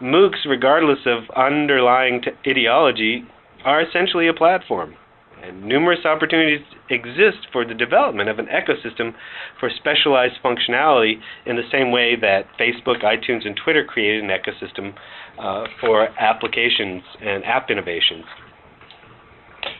[SPEAKER 3] MOOCs, regardless of underlying ideology, are essentially a platform. And numerous opportunities exist for the development of an ecosystem for specialized functionality in the same way that Facebook, iTunes, and Twitter created an ecosystem uh, for applications and app innovations.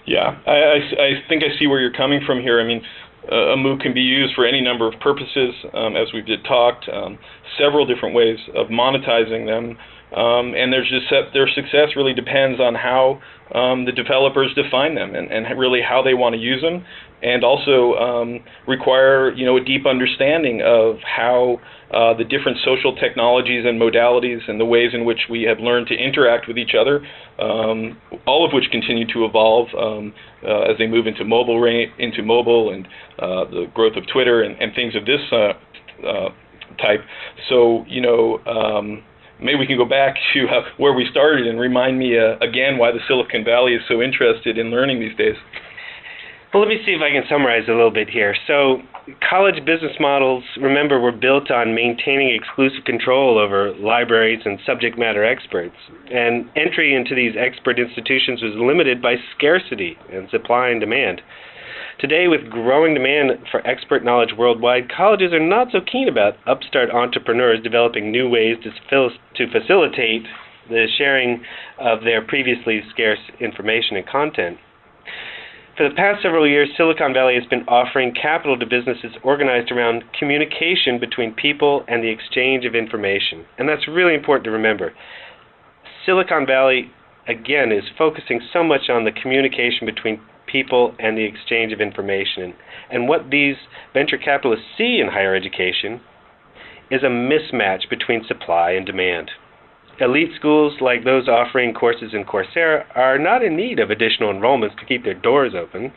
[SPEAKER 2] Yeah, I, I, I, think I see where you're coming from here. I mean, a MOOC can be used for any number of purposes, um, as we've talked, um, several different ways of monetizing them. Um, and there's just their success really depends on how um, the developers define them and, and really how they want to use them, and also um, require you know a deep understanding of how uh, the different social technologies and modalities and the ways in which we have learned to interact with each other, um, all of which continue to evolve uh, as they move into mobile into mobile and the growth of Twitter and, and things of this uh, uh, type. So you know. Um, maybe we can go back to uh, where we started and remind me uh, again why the Silicon Valley is so interested in learning these days.
[SPEAKER 3] Well, let me see if I can summarize a little bit here. So, college business models, remember, were built on maintaining exclusive control over libraries and subject matter experts. And entry into these expert institutions was limited by scarcity and supply and demand. Today, with growing demand for expert knowledge worldwide, colleges are not so keen about upstart entrepreneurs developing new ways to, to facilitate the sharing of their previously scarce information and content. For the past several years, Silicon Valley has been offering capital to businesses organized around communication between people and the exchange of information. And that's really important to remember. Silicon Valley, again, is focusing so much on the communication between people, and the exchange of information. And what these venture capitalists see in higher education is a mismatch between supply and demand. Elite schools like those offering courses in Coursera are not in need of additional enrollments to keep their doors open.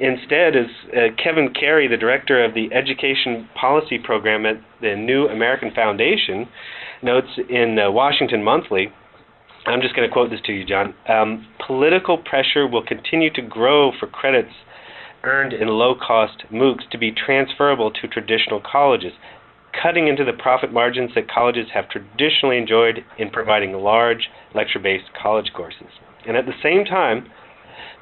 [SPEAKER 3] Instead, as uh, Kevin Carey, the director of the Education Policy Program at the New American Foundation, notes in the Washington Monthly, I'm just going to quote this to you, John. Um, political pressure will continue to grow for credits earned in low cost MOOCs to be transferable to traditional colleges, cutting into the profit margins that colleges have traditionally enjoyed in providing large lecture based college courses. And at the same time,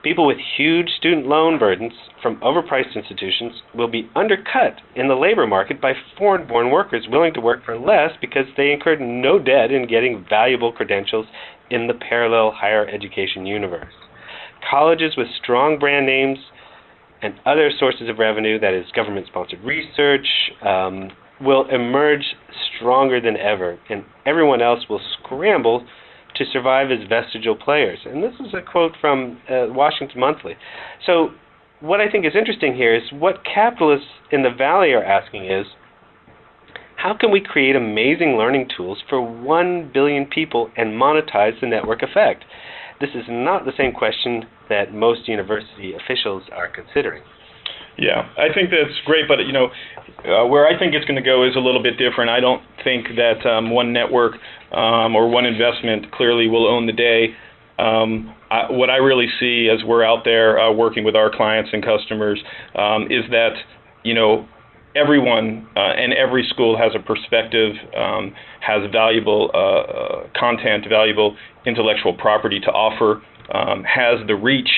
[SPEAKER 3] people with huge student loan burdens from overpriced institutions will be undercut in the labor market by foreign born workers willing to work for less because they incurred no debt in getting valuable credentials in the parallel higher education universe. Colleges with strong brand names and other sources of revenue, that is, government sponsored research, um, will emerge stronger than ever, and everyone else will scramble to survive as vestigial players. And this is a quote from uh, Washington Monthly. So, what I think is interesting here is what capitalists in the Valley are asking is how can we create amazing learning tools for 1 billion people and monetize the network effect? This is not the same question that most university officials are considering.
[SPEAKER 2] Yeah, I think that's great, but you know, uh, where I think it's going to go is a little bit different. I don't think that um, one network um, or one investment clearly will own the day. Um, I, what I really see as we're out there uh, working with our clients and customers um, is that you know everyone uh, and every school has a perspective, um, has valuable uh, uh, content, valuable intellectual property to offer, um, has the reach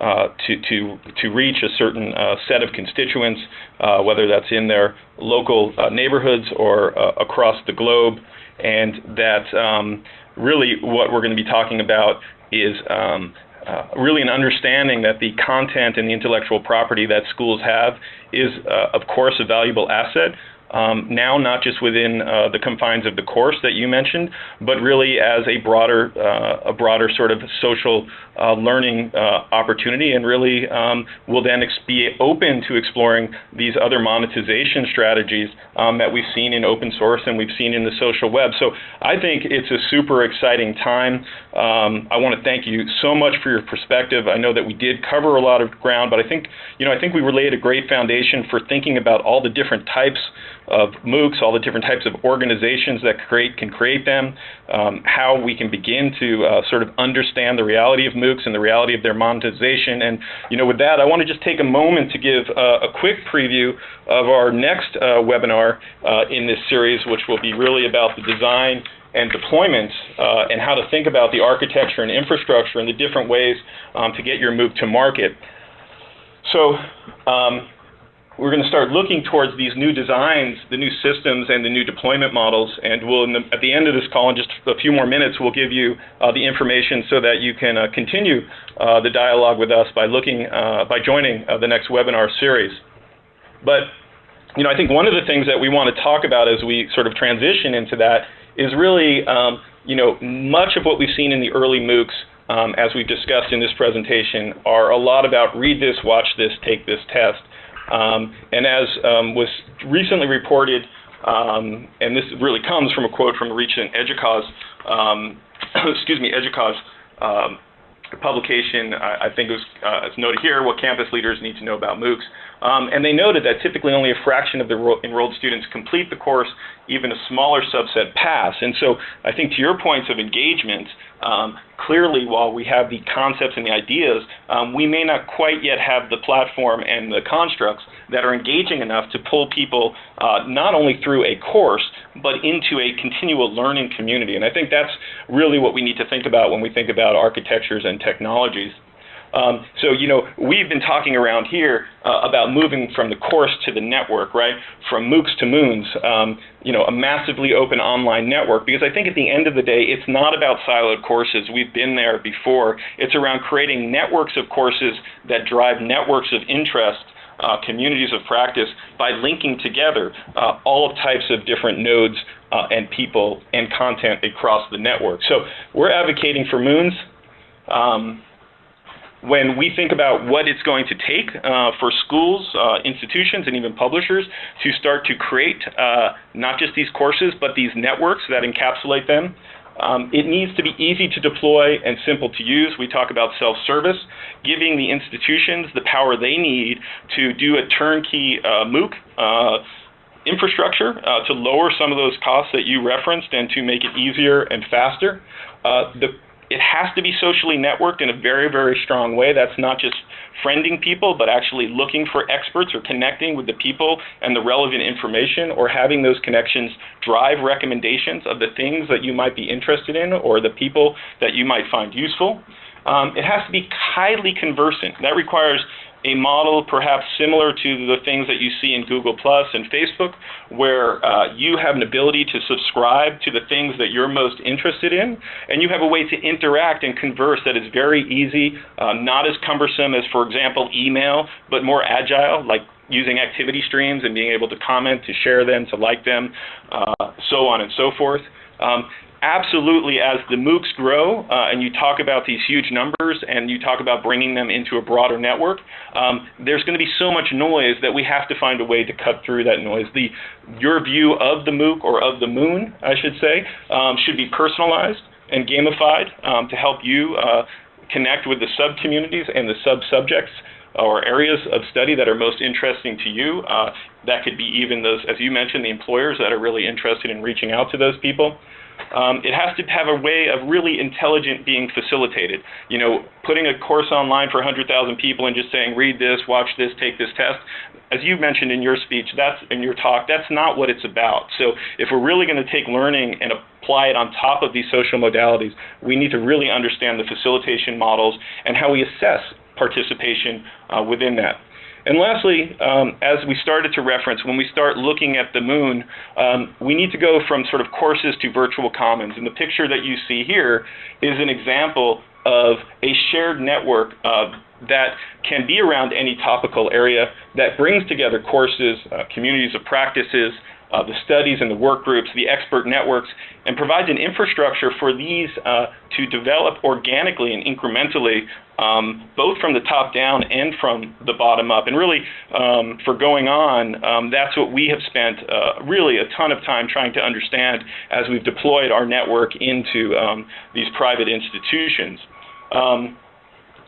[SPEAKER 2] uh, to, to, to reach a certain uh, set of constituents, uh, whether that's in their local neighborhoods or across the globe, and that um, really what we're going to be talking about is um, uh, really an understanding that the content and the intellectual property that schools have is, uh, of course, a valuable asset, um, now not just within uh, the confines of the course that you mentioned, but really as a broader, uh, a broader sort of social uh, learning uh, opportunity, and really um, will then be open to exploring these other monetization strategies um, that we've seen in open source and we've seen in the social web. So I think it's a super exciting time. Um, I want to thank you so much for your perspective. I know that we did cover a lot of ground, but I think you know I think we laid a great foundation for thinking about all the different types of MOOCs, all the different types of organizations that create can create them, um, how we can begin to uh, sort of understand the reality of MOOCs and the reality of their monetization. And you know, with that, I want to just take a moment to give uh, a quick preview of our next uh, webinar uh, in this series, which will be really about the design and deployment uh, and how to think about the architecture and infrastructure and the different ways um, to get your MOOC to market. So um, we're going to start looking towards these new designs, the new systems, and the new deployment models. And we'll, the, at the end of this call, in just a few more minutes, we'll give you uh, the information so that you can uh, continue uh, the dialogue with us by looking, uh, by joining uh, the next webinar series. But you know, I think one of the things that we want to talk about as we sort of transition into that is really, um, you know, much of what we've seen in the early MOOCs, um, as we've discussed in this presentation, are a lot about read this, watch this, take this test. Um, and as um, was recently reported, um, and this really comes from a quote from a recent EDUCAUSE, um, excuse me, EDUCAUSE publication, I, I think it was, uh, it's noted here, what campus leaders need to know about MOOCs. Um, and they noted that typically only a fraction of the enrolled students complete the course, even a smaller subset pass. And so I think to your points of engagement, um, clearly while we have the concepts and the ideas, um, we may not quite yet have the platform and the constructs that are engaging enough to pull people uh, not only through a course, but into a continual learning community. And I think that's really what we need to think about when we think about architectures and technologies. Um, so, you know, we've been talking around here uh, about moving from the course to the network, right? From MOOCs to Moons, um, you know, a massively open online network. Because I think at the end of the day, it's not about siloed courses. We've been there before. It's around creating networks of courses that drive networks of interest uh, communities of practice by linking together uh, all types of different nodes uh, and people and content across the network. So we're advocating for Moons. Um, when we think about what it's going to take uh, for schools, uh, institutions, and even publishers to start to create uh, not just these courses, but these networks that encapsulate them, um, it needs to be easy to deploy and simple to use. We talk about self-service, giving the institutions the power they need to do a turnkey uh, MOOC uh, infrastructure uh, to lower some of those costs that you referenced and to make it easier and faster. Uh, the it has to be socially networked in a very, very strong way. That's not just friending people, but actually looking for experts or connecting with the people and the relevant information or having those connections drive recommendations of the things that you might be interested in or the people that you might find useful. Um, it has to be highly conversant. That requires a model perhaps similar to the things that you see in Google Plus and Facebook, where uh, you have an ability to subscribe to the things that you're most interested in, and you have a way to interact and converse that is very easy, uh, not as cumbersome as, for example, email, but more agile, like using activity streams and being able to comment, to share them, to like them, uh, so on and so forth. Um, absolutely, as the MOOCs grow uh, and you talk about these huge numbers and you talk about bringing them into a broader network, um, there's going to be so much noise that we have to find a way to cut through that noise. The, your view of the MOOC or of the moon, I should say, um, should be personalized and gamified um, to help you uh, connect with the sub-communities and the sub-subjects or areas of study that are most interesting to you. Uh, that could be even those, as you mentioned, the employers that are really interested in reaching out to those people. Um, it has to have a way of really intelligent being facilitated. You know, putting a course online for 100,000 people and just saying, read this, watch this, take this test, as you mentioned in your speech, that's in your talk, that's not what it's about. So if we're really going to take learning and apply it on top of these social modalities, we need to really understand the facilitation models and how we assess participation uh, within that. And lastly, um, as we started to reference, when we start looking at the moon, um, we need to go from sort of courses to virtual commons. And the picture that you see here is an example of a shared network uh, that can be around any topical area that brings together courses, uh, communities of practices, uh, the studies and the work groups, the expert networks, and provides an infrastructure for these uh, to develop organically and incrementally, um, both from the top down and from the bottom up. And really, um, for going on, um, that's what we have spent uh, really a ton of time trying to understand as we've deployed our network into um, these private institutions. Um,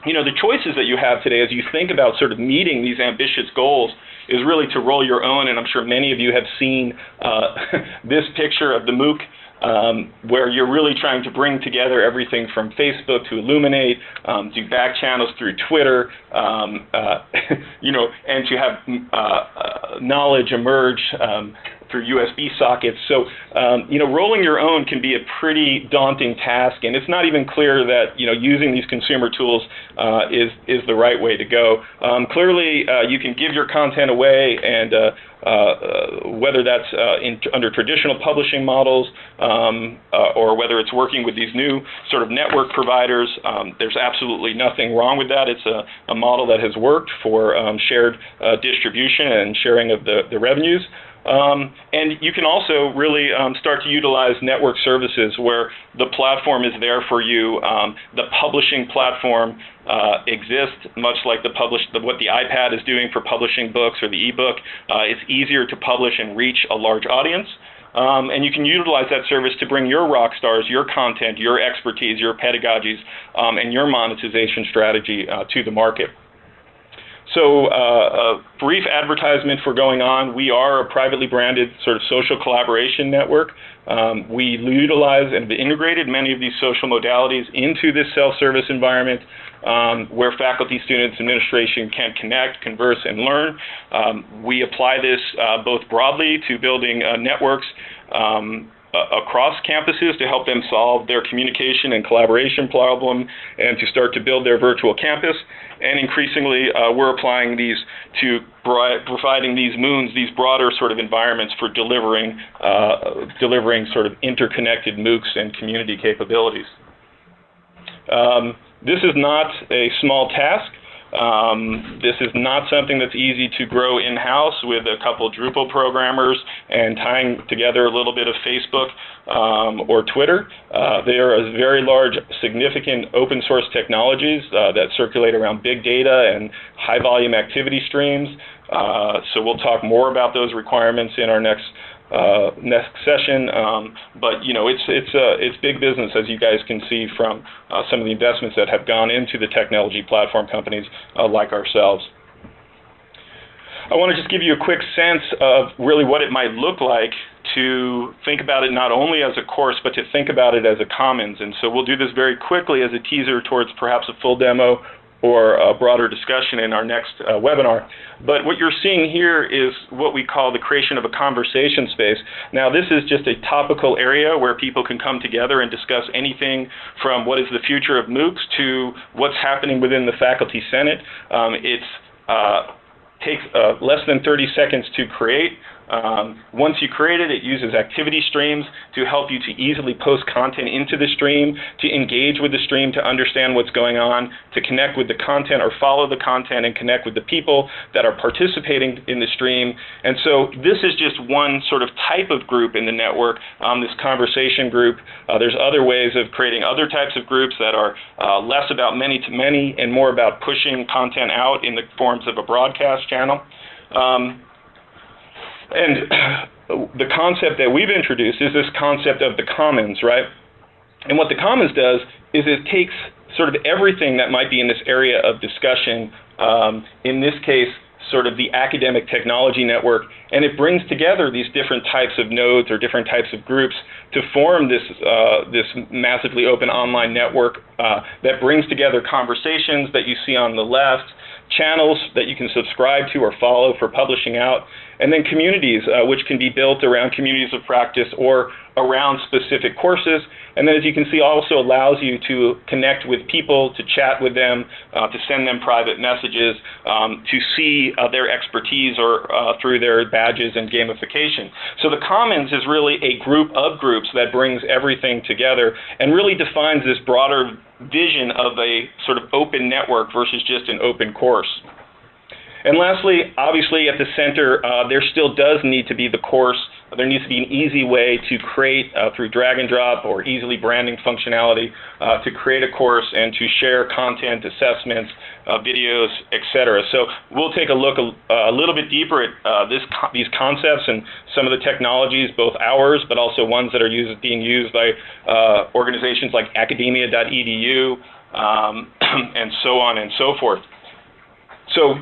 [SPEAKER 2] you know, the choices that you have today as you think about sort of meeting these ambitious goals is really to roll your own, and I'm sure many of you have seen uh, this picture of the MOOC um, where you're really trying to bring together everything from Facebook to Elluminate, um, to back channels through Twitter, um, uh, you know, and to have uh, uh, knowledge emerge um, through USB sockets. So, um, you know, rolling your own can be a pretty daunting task, and it's not even clear that you know using these consumer tools uh, is is the right way to go. Um, clearly, uh, you can give your content away, and uh, uh whether that's uh, in, under traditional publishing models um, or whether it's working with these new sort of network providers, um, there's absolutely nothing wrong with that. It's a, a model that has worked for um, shared distribution and sharing of the, the revenues. Um, and you can also really um, start to utilize network services where the platform is there for you. Um, the publishing platform uh, exists, much like the publish the, what the iPad is doing for publishing books or the ebook. Uh, it's easier to publish and reach a large audience. Um, and you can utilize that service to bring your rock stars, your content, your expertise, your pedagogies, um, and your monetization strategy uh, to the market. So, uh, a brief advertisement for going on. We are a privately branded sort of social collaboration network. Um, we utilize and have integrated many of these social modalities into this self-service environment um, where faculty, students, administration can connect, converse, and learn. Um, we apply this uh, both broadly to building uh, networks um, across campuses to help them solve their communication and collaboration problem and to start to build their virtual campus. And increasingly, uh, we're applying these to providing these moons, these broader sort of environments for delivering, uh, delivering sort of interconnected MOOCs and community capabilities. Um, this is not a small task. Um, this is not something that's easy to grow in-house with a couple Drupal programmers and tying together a little bit of Facebook um, or Twitter. Uh, they are very large, significant open source technologies uh, that circulate around big data and high volume activity streams. Uh, so we'll talk more about those requirements in our next uh, next session. Um, but you know, it's it's uh, it's big business as you guys can see from uh, some of the investments that have gone into the technology platform companies uh, like ourselves. I want to just give you a quick sense of really what it might look like to think about it not only as a course, but to think about it as a commons. And so we'll do this very quickly as a teaser towards perhaps a full demo or a broader discussion in our next uh, webinar. But what you're seeing here is what we call the creation of a conversation space. Now, this is just a topical area where people can come together and discuss anything from what is the future of MOOCs to what's happening within the Faculty Senate. Um, uh, takes uh, less than 30 seconds to create. Um, once you create it, it uses activity streams to help you to easily post content into the stream, to engage with the stream, to understand what's going on, to connect with the content or follow the content and connect with the people that are participating in the stream. And so this is just one sort of type of group in the network, um, this conversation group. Uh, there's other ways of creating other types of groups that are uh, less about many to many and more about pushing content out in the forms of a broadcast channel. Um, and the concept that we've introduced is this concept of the commons, right? And what the commons does is it takes sort of everything that might be in this area of discussion, um, in this case, sort of the academic technology network, and it brings together these different types of nodes or different types of groups to form this uh, this massively open online network uh, that brings together conversations that you see on the left, channels that you can subscribe to or follow for publishing out, and then communities, uh, which can be built around communities of practice or around specific courses. And then, as you can see, also allows you to connect with people, to chat with them, uh, to send them private messages, um, to see uh, their expertise or uh, through their badges and gamification. So the Commons is really a group of groups that brings everything together and really defines this broader vision of a sort of open network versus just an open course. And lastly, obviously at the center, uh, there still does need to be the course. There needs to be an easy way to create uh, through drag and drop or easily branding functionality uh, to create a course and to share content, assessments, uh, videos, etc. So we'll take a look a, a little bit deeper at uh, this, these concepts and some of the technologies, both ours, but also ones that are used, being used by uh, organizations like academia.edu um, and so on and so forth. So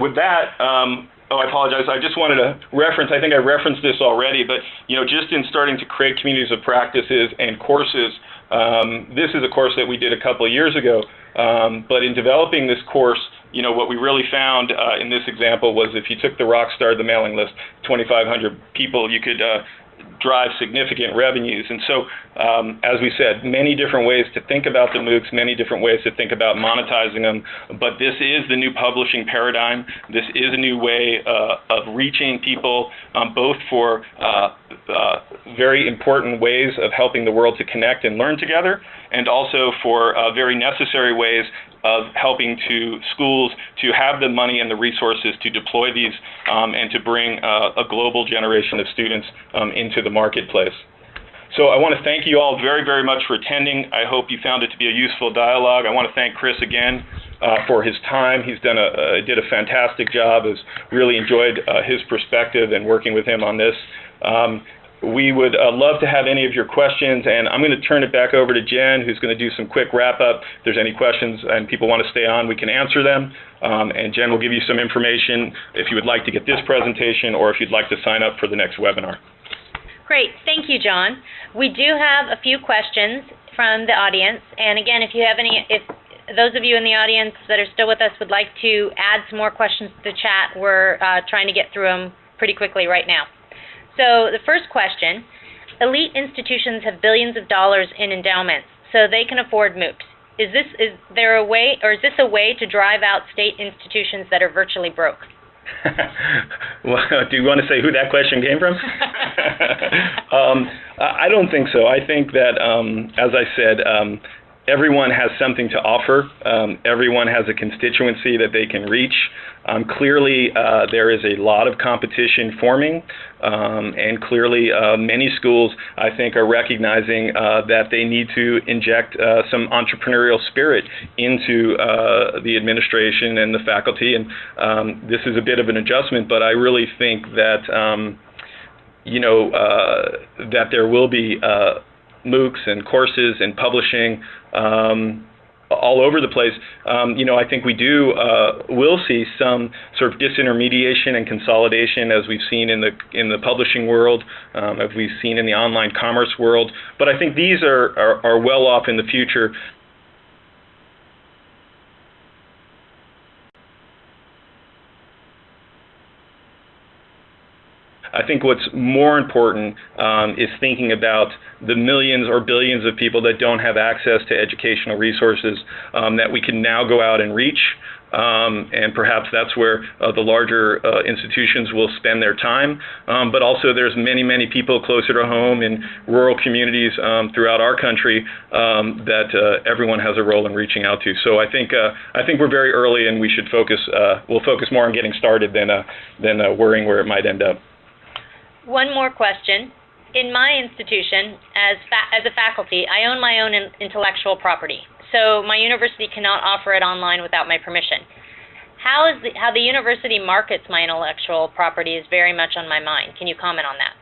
[SPEAKER 2] with that, um, oh, I apologize. I just wanted to reference. I think I referenced this already, but you know, just in starting to create communities of practices and courses. Um, this is a course that we did a couple of years ago, um, but in developing this course, you know, what we really found uh, in this example was if you took the rock star, the mailing list, 2,500 people, you could uh, drive significant revenues. And so, um, as we said, many different ways to think about the MOOCs, many different ways to think about monetizing them. But this is the new publishing paradigm. This is a new way uh, of reaching people, um, both for uh, uh, very important ways of helping the world to connect and learn together, and also for uh, very necessary ways of helping to schools to have the money and the resources to deploy these um, and to bring uh, a global generation of students um, into the marketplace. So I want to thank you all very, very much for attending. I hope you found it to be a useful dialogue. I want to thank Chris again uh, for his time. He's done a uh, did a fantastic job. Has really enjoyed uh, his perspective and working with him on this. Um, we would uh, love to have any of your questions, and I'm going to turn it back over to Jen, who's going to do some quick wrap up. If there's any questions and people want to stay on, we can answer them. Um, and Jen will give you some information if you would like to get this presentation or if you'd like to sign up for the next webinar.
[SPEAKER 1] Great. Thank you, John. We do have a few questions from the audience. And again, if you have any, if those of you in the audience that are still with us would like to add some more questions to the chat, we're uh, trying to get through them pretty quickly right now. So the first question, elite institutions have billions of dollars in endowments, so they can afford MOOCs. Is this is there a way or is this a way to drive out state institutions that are virtually broke?
[SPEAKER 2] well, do you want to say who that question came from? um, I don't think so. I think that, um, as I said, um, everyone has something to offer. Um, everyone has a constituency that they can reach. Um, clearly, uh, there is a lot of competition forming, um, and clearly, uh, many schools, I think, are recognizing uh, that they need to inject uh, some entrepreneurial spirit into uh, the administration and the faculty. And um, this is a bit of an adjustment, but I really think that um, you know uh, that there will be MOOCs and courses and publishing um, all over the place. Um, you know, I think we do uh, will see some sort of disintermediation and consolidation as we've seen in the in the publishing world, um, as we've seen in the online commerce world. But I think these are, are, are well off in the future I think what's more important um, is thinking about the millions or billions of people that don't have access to educational resources um, that we can now go out and reach. Um, and perhaps that's where uh, the larger uh, institutions will spend their time. Um, but also, there's many, many people closer to home in rural communities um, throughout our country um, that uh, everyone has a role in reaching out to. So I think uh, I think we're very early, and we should focus. Uh, we'll focus more on getting started than uh, than worrying where it might end up.
[SPEAKER 1] One more question. In my institution, as, as a faculty, I own my own in intellectual property, so my university cannot offer it online without my permission. How is the, how the university markets my intellectual property is very much on my mind. Can you comment on that?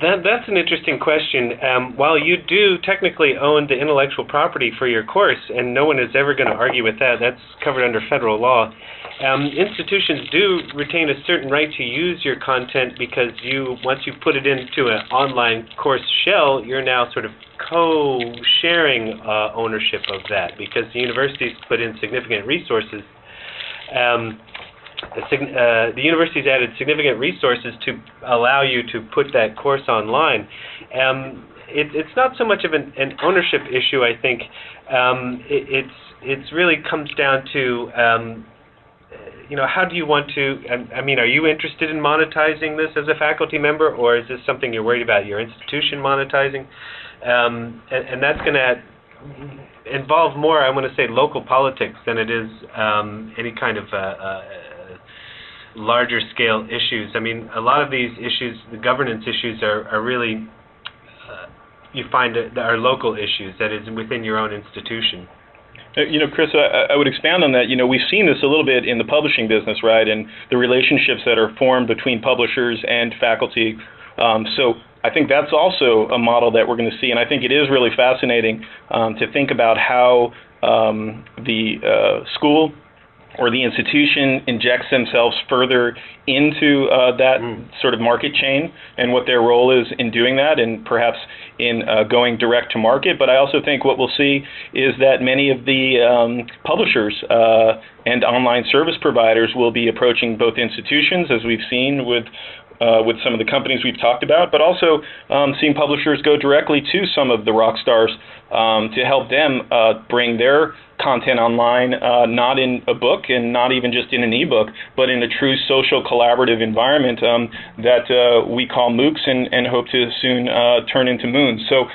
[SPEAKER 3] That, that's an interesting question. Um, while you do technically own the intellectual property for your course, and no one is ever going to argue with that, that's covered under federal law. Um, institutions do retain a certain right to use your content because you, once you put it into an online course shell, you're now sort of co-sharing uh, ownership of that because the universities put in significant resources. Um, uh, the university's added significant resources to allow you to put that course online. Um, it, it's not so much of an, an ownership issue, I think. Um, it, it's it's really comes down to um, you know how do you want to? I, mean, are you interested in monetizing this as a faculty member, or is this something you're worried about your institution monetizing? Um, and, and that's going to involve more, I want to say, local politics than it is um, any kind of uh, uh, larger scale issues. I mean, a lot of these issues, the governance issues, are, are really, uh, you find that are local issues, that is within your own institution.
[SPEAKER 2] Uh, you know, Chris, I, I, would expand on that. You know, we've seen this a little bit in the publishing business, right, and the relationships that are formed between publishers and faculty. Um, so I think that's also a model that we're going to see, and I think it is really fascinating um, to think about how um, the uh, school or the institution injects themselves further into uh, that mm. sort of market chain and what their role is in doing that and perhaps in uh, going direct to market. But I also think what we'll see is that many of the um, publishers uh, and online service providers will be approaching both institutions, as we've seen with uh, with some of the companies we've talked about, but also um, seeing publishers go directly to some of the rock stars um, to help them uh, bring their content online, uh, not in a book and not even just in an ebook, but in a true social collaborative environment um, that uh, we call MOOCs and, and hope to soon uh, turn into Moons. So,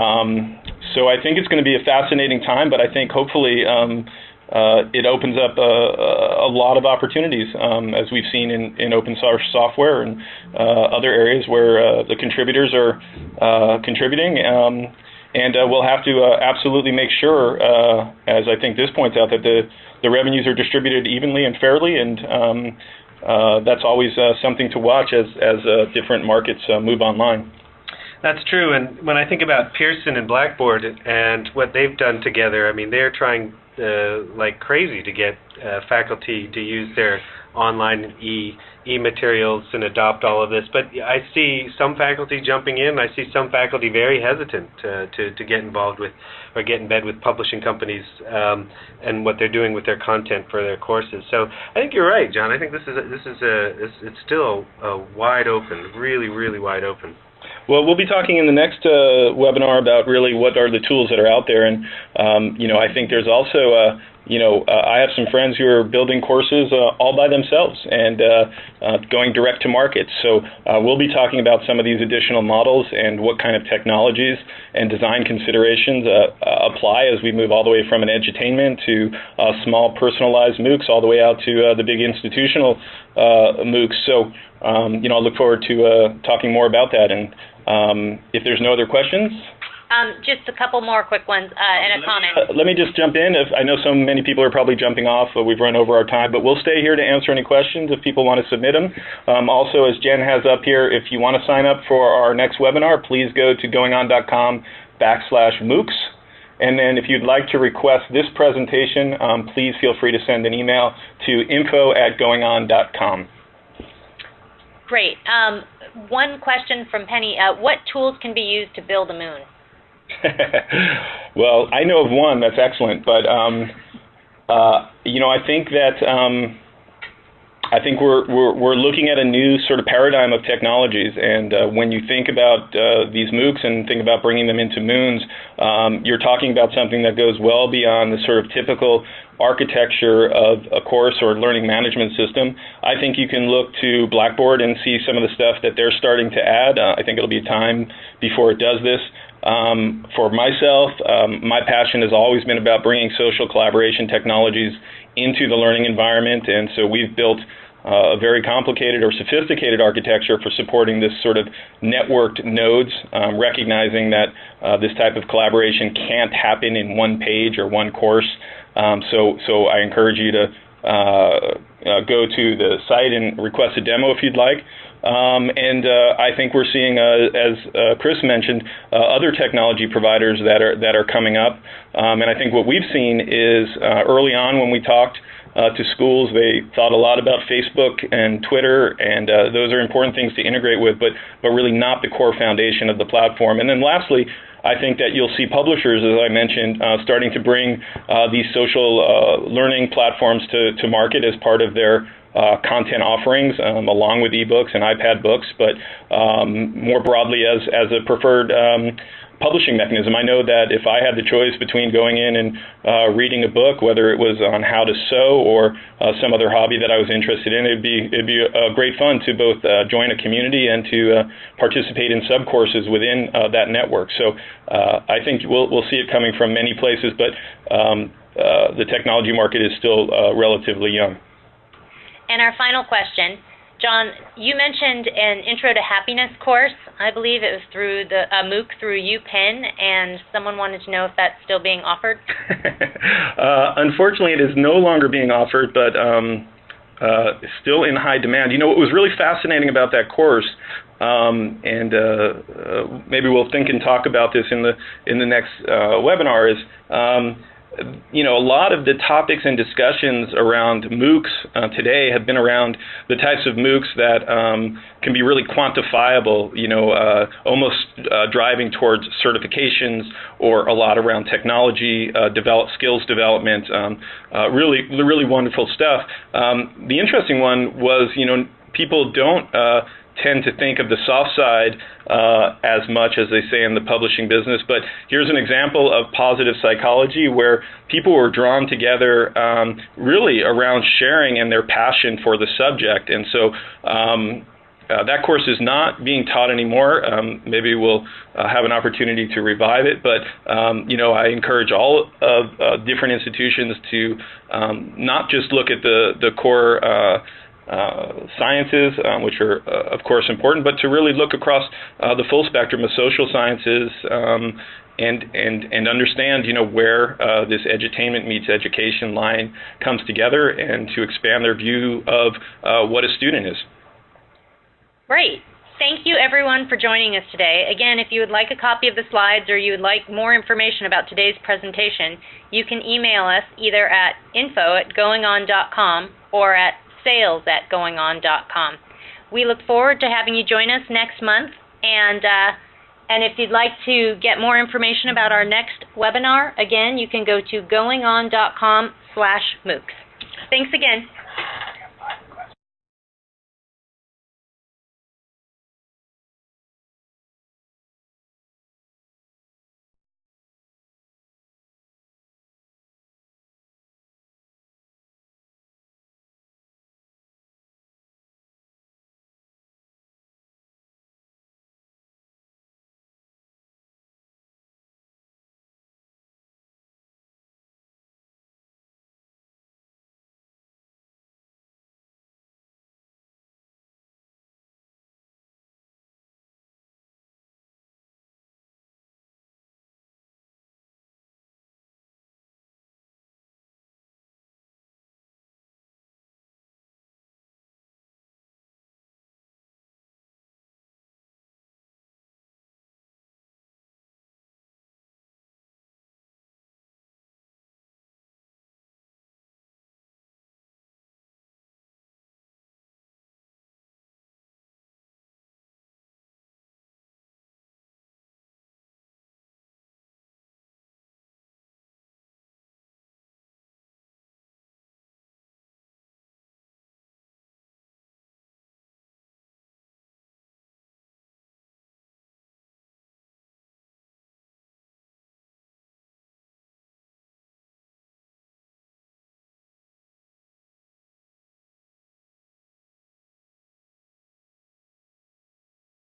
[SPEAKER 2] um, so I think it's going to be a fascinating time, but I think hopefully um, uh, it opens up a, a lot of opportunities, um, as we've seen in, in open source software and uh, other areas where uh, the contributors are uh, contributing. Um, and uh, we'll have to uh, absolutely make sure, as I think this points out, that the, the revenues are distributed evenly and fairly, and um, that's always something to watch as, as different markets move online.
[SPEAKER 3] That's true, and when I think about Pearson and Blackboard and what they've done together, I mean, they're trying uh, like crazy to get uh, faculty to use their online e e materials and adopt all of this. But I see some faculty jumping in. I see some faculty very hesitant to to, to get involved with or get in bed with publishing companies um, and what they're doing with their content for their courses. So I think you're right, John. I think this is a, this is a it's, it's still a wide open, really really wide open.
[SPEAKER 2] Well, we'll be talking in the next uh, webinar about really what are the tools that are out there, and um, you know, I think there's also, uh, you know, uh, I have some friends who are building courses uh, all by themselves and uh, uh, going direct to market. So we'll be talking about some of these additional models and what kind of technologies and design considerations apply as we move all the way from an edutainment to small personalized MOOCs all the way out to the big institutional MOOCs. So um, you know, I look forward to talking more about that and. Um, if there's no other questions.
[SPEAKER 1] Um, just a couple more quick ones uh, and a
[SPEAKER 2] let
[SPEAKER 1] comment.
[SPEAKER 2] Me, uh, let me just jump in. If I know so many people are probably jumping off, but we've run over our time, but we'll stay here to answer any questions if people want to submit them. Um, also, as Jen has up here, if you want to sign up for our next webinar, please go to goingon.com backslash MOOCs. And then if you'd like to request this presentation, um, please feel free to send an email to info at goingon.com.
[SPEAKER 1] Great. Um, one question from Penny. Uh, what tools can be used to build a moon?
[SPEAKER 2] well, I know of one that's excellent, but um, uh, you know, I think that um, I think we're, we're we're looking at a new sort of paradigm of technologies, and uh, when you think about uh, these MOOCs and think about bringing them into moons, um, you're talking about something that goes well beyond the sort of typical architecture of a course or learning management system, I think you can look to Blackboard and see some of the stuff that they're starting to add. Uh, I think it'll be time before it does this. Um, for myself, um, my passion has always been about bringing social collaboration technologies into the learning environment, and so we've built uh, a very complicated or sophisticated architecture for supporting this sort of networked nodes, um, recognizing that uh, this type of collaboration can't happen in one page or one course. Um, so, so I encourage you to uh, uh, go to the site and request a demo if you'd like. Um, and uh, I think we're seeing, uh, as uh, Chris mentioned, uh, other technology providers that are that are coming up. Um, and I think what we've seen is early on when we talked to schools, they thought a lot about Facebook and Twitter, and those are important things to integrate with, but but really not the core foundation of the platform. And then lastly, I think that you'll see publishers, as I mentioned, uh, starting to bring uh, these social uh, learning platforms to, to market as part of their uh, content offerings, um, along with ebooks and iPad books, but um, more broadly as, as a preferred um, publishing mechanism. I know that if I had the choice between going in and uh, reading a book, whether it was on how to sew or uh, some other hobby that I was interested in, it'd be it'd be a great fun to both uh, join a community and to uh, participate in sub courses within uh, that network. So uh, I think we'll we'll see it coming from many places, but um, the technology market is still relatively young.
[SPEAKER 1] And our final question John, you mentioned an Intro to Happiness course. I believe it was through the uh, MOOC through UPenn, and someone wanted to know if that's still being offered.
[SPEAKER 2] uh, unfortunately, it is no longer being offered, but um, uh, still in high demand. You know what was really fascinating about that course, um, and uh, uh, maybe we'll think and talk about this in the in the next webinar, is um, you know, a lot of the topics and discussions around MOOCs uh, today have been around the types of MOOCs that um, can be really quantifiable, you know, uh, almost uh, driving towards certifications or a lot around technology, uh, develop skills development, um, uh, really, really wonderful stuff. Um, the interesting one was, you know, people don't uh, tend to think of the soft side uh, as much as they say in the publishing business. But here's an example of positive psychology where people were drawn together um, really around sharing and their passion for the subject. And so um, uh, that course is not being taught anymore. Um, maybe we'll uh, have an opportunity to revive it, but um, you know, I encourage all of uh, different institutions to um, not just look at the the core uh, sciences, um, which are, uh, of course, important, but to really look across uh, the full spectrum of social sciences um, and, and, and understand, you know, where uh, this edutainment meets education line comes together and to expand their view of uh, what a student is.
[SPEAKER 1] Great. Thank you everyone for joining us today. Again, if you would like a copy of the slides or you would like more information about today's presentation, you can email us either at info at goingon.com or at sales at goingon.com. We look forward to having you join us next month, and uh, and if you'd like to get more information about our next webinar, again, you can go to goingon.com slash MOOCs. Thanks again.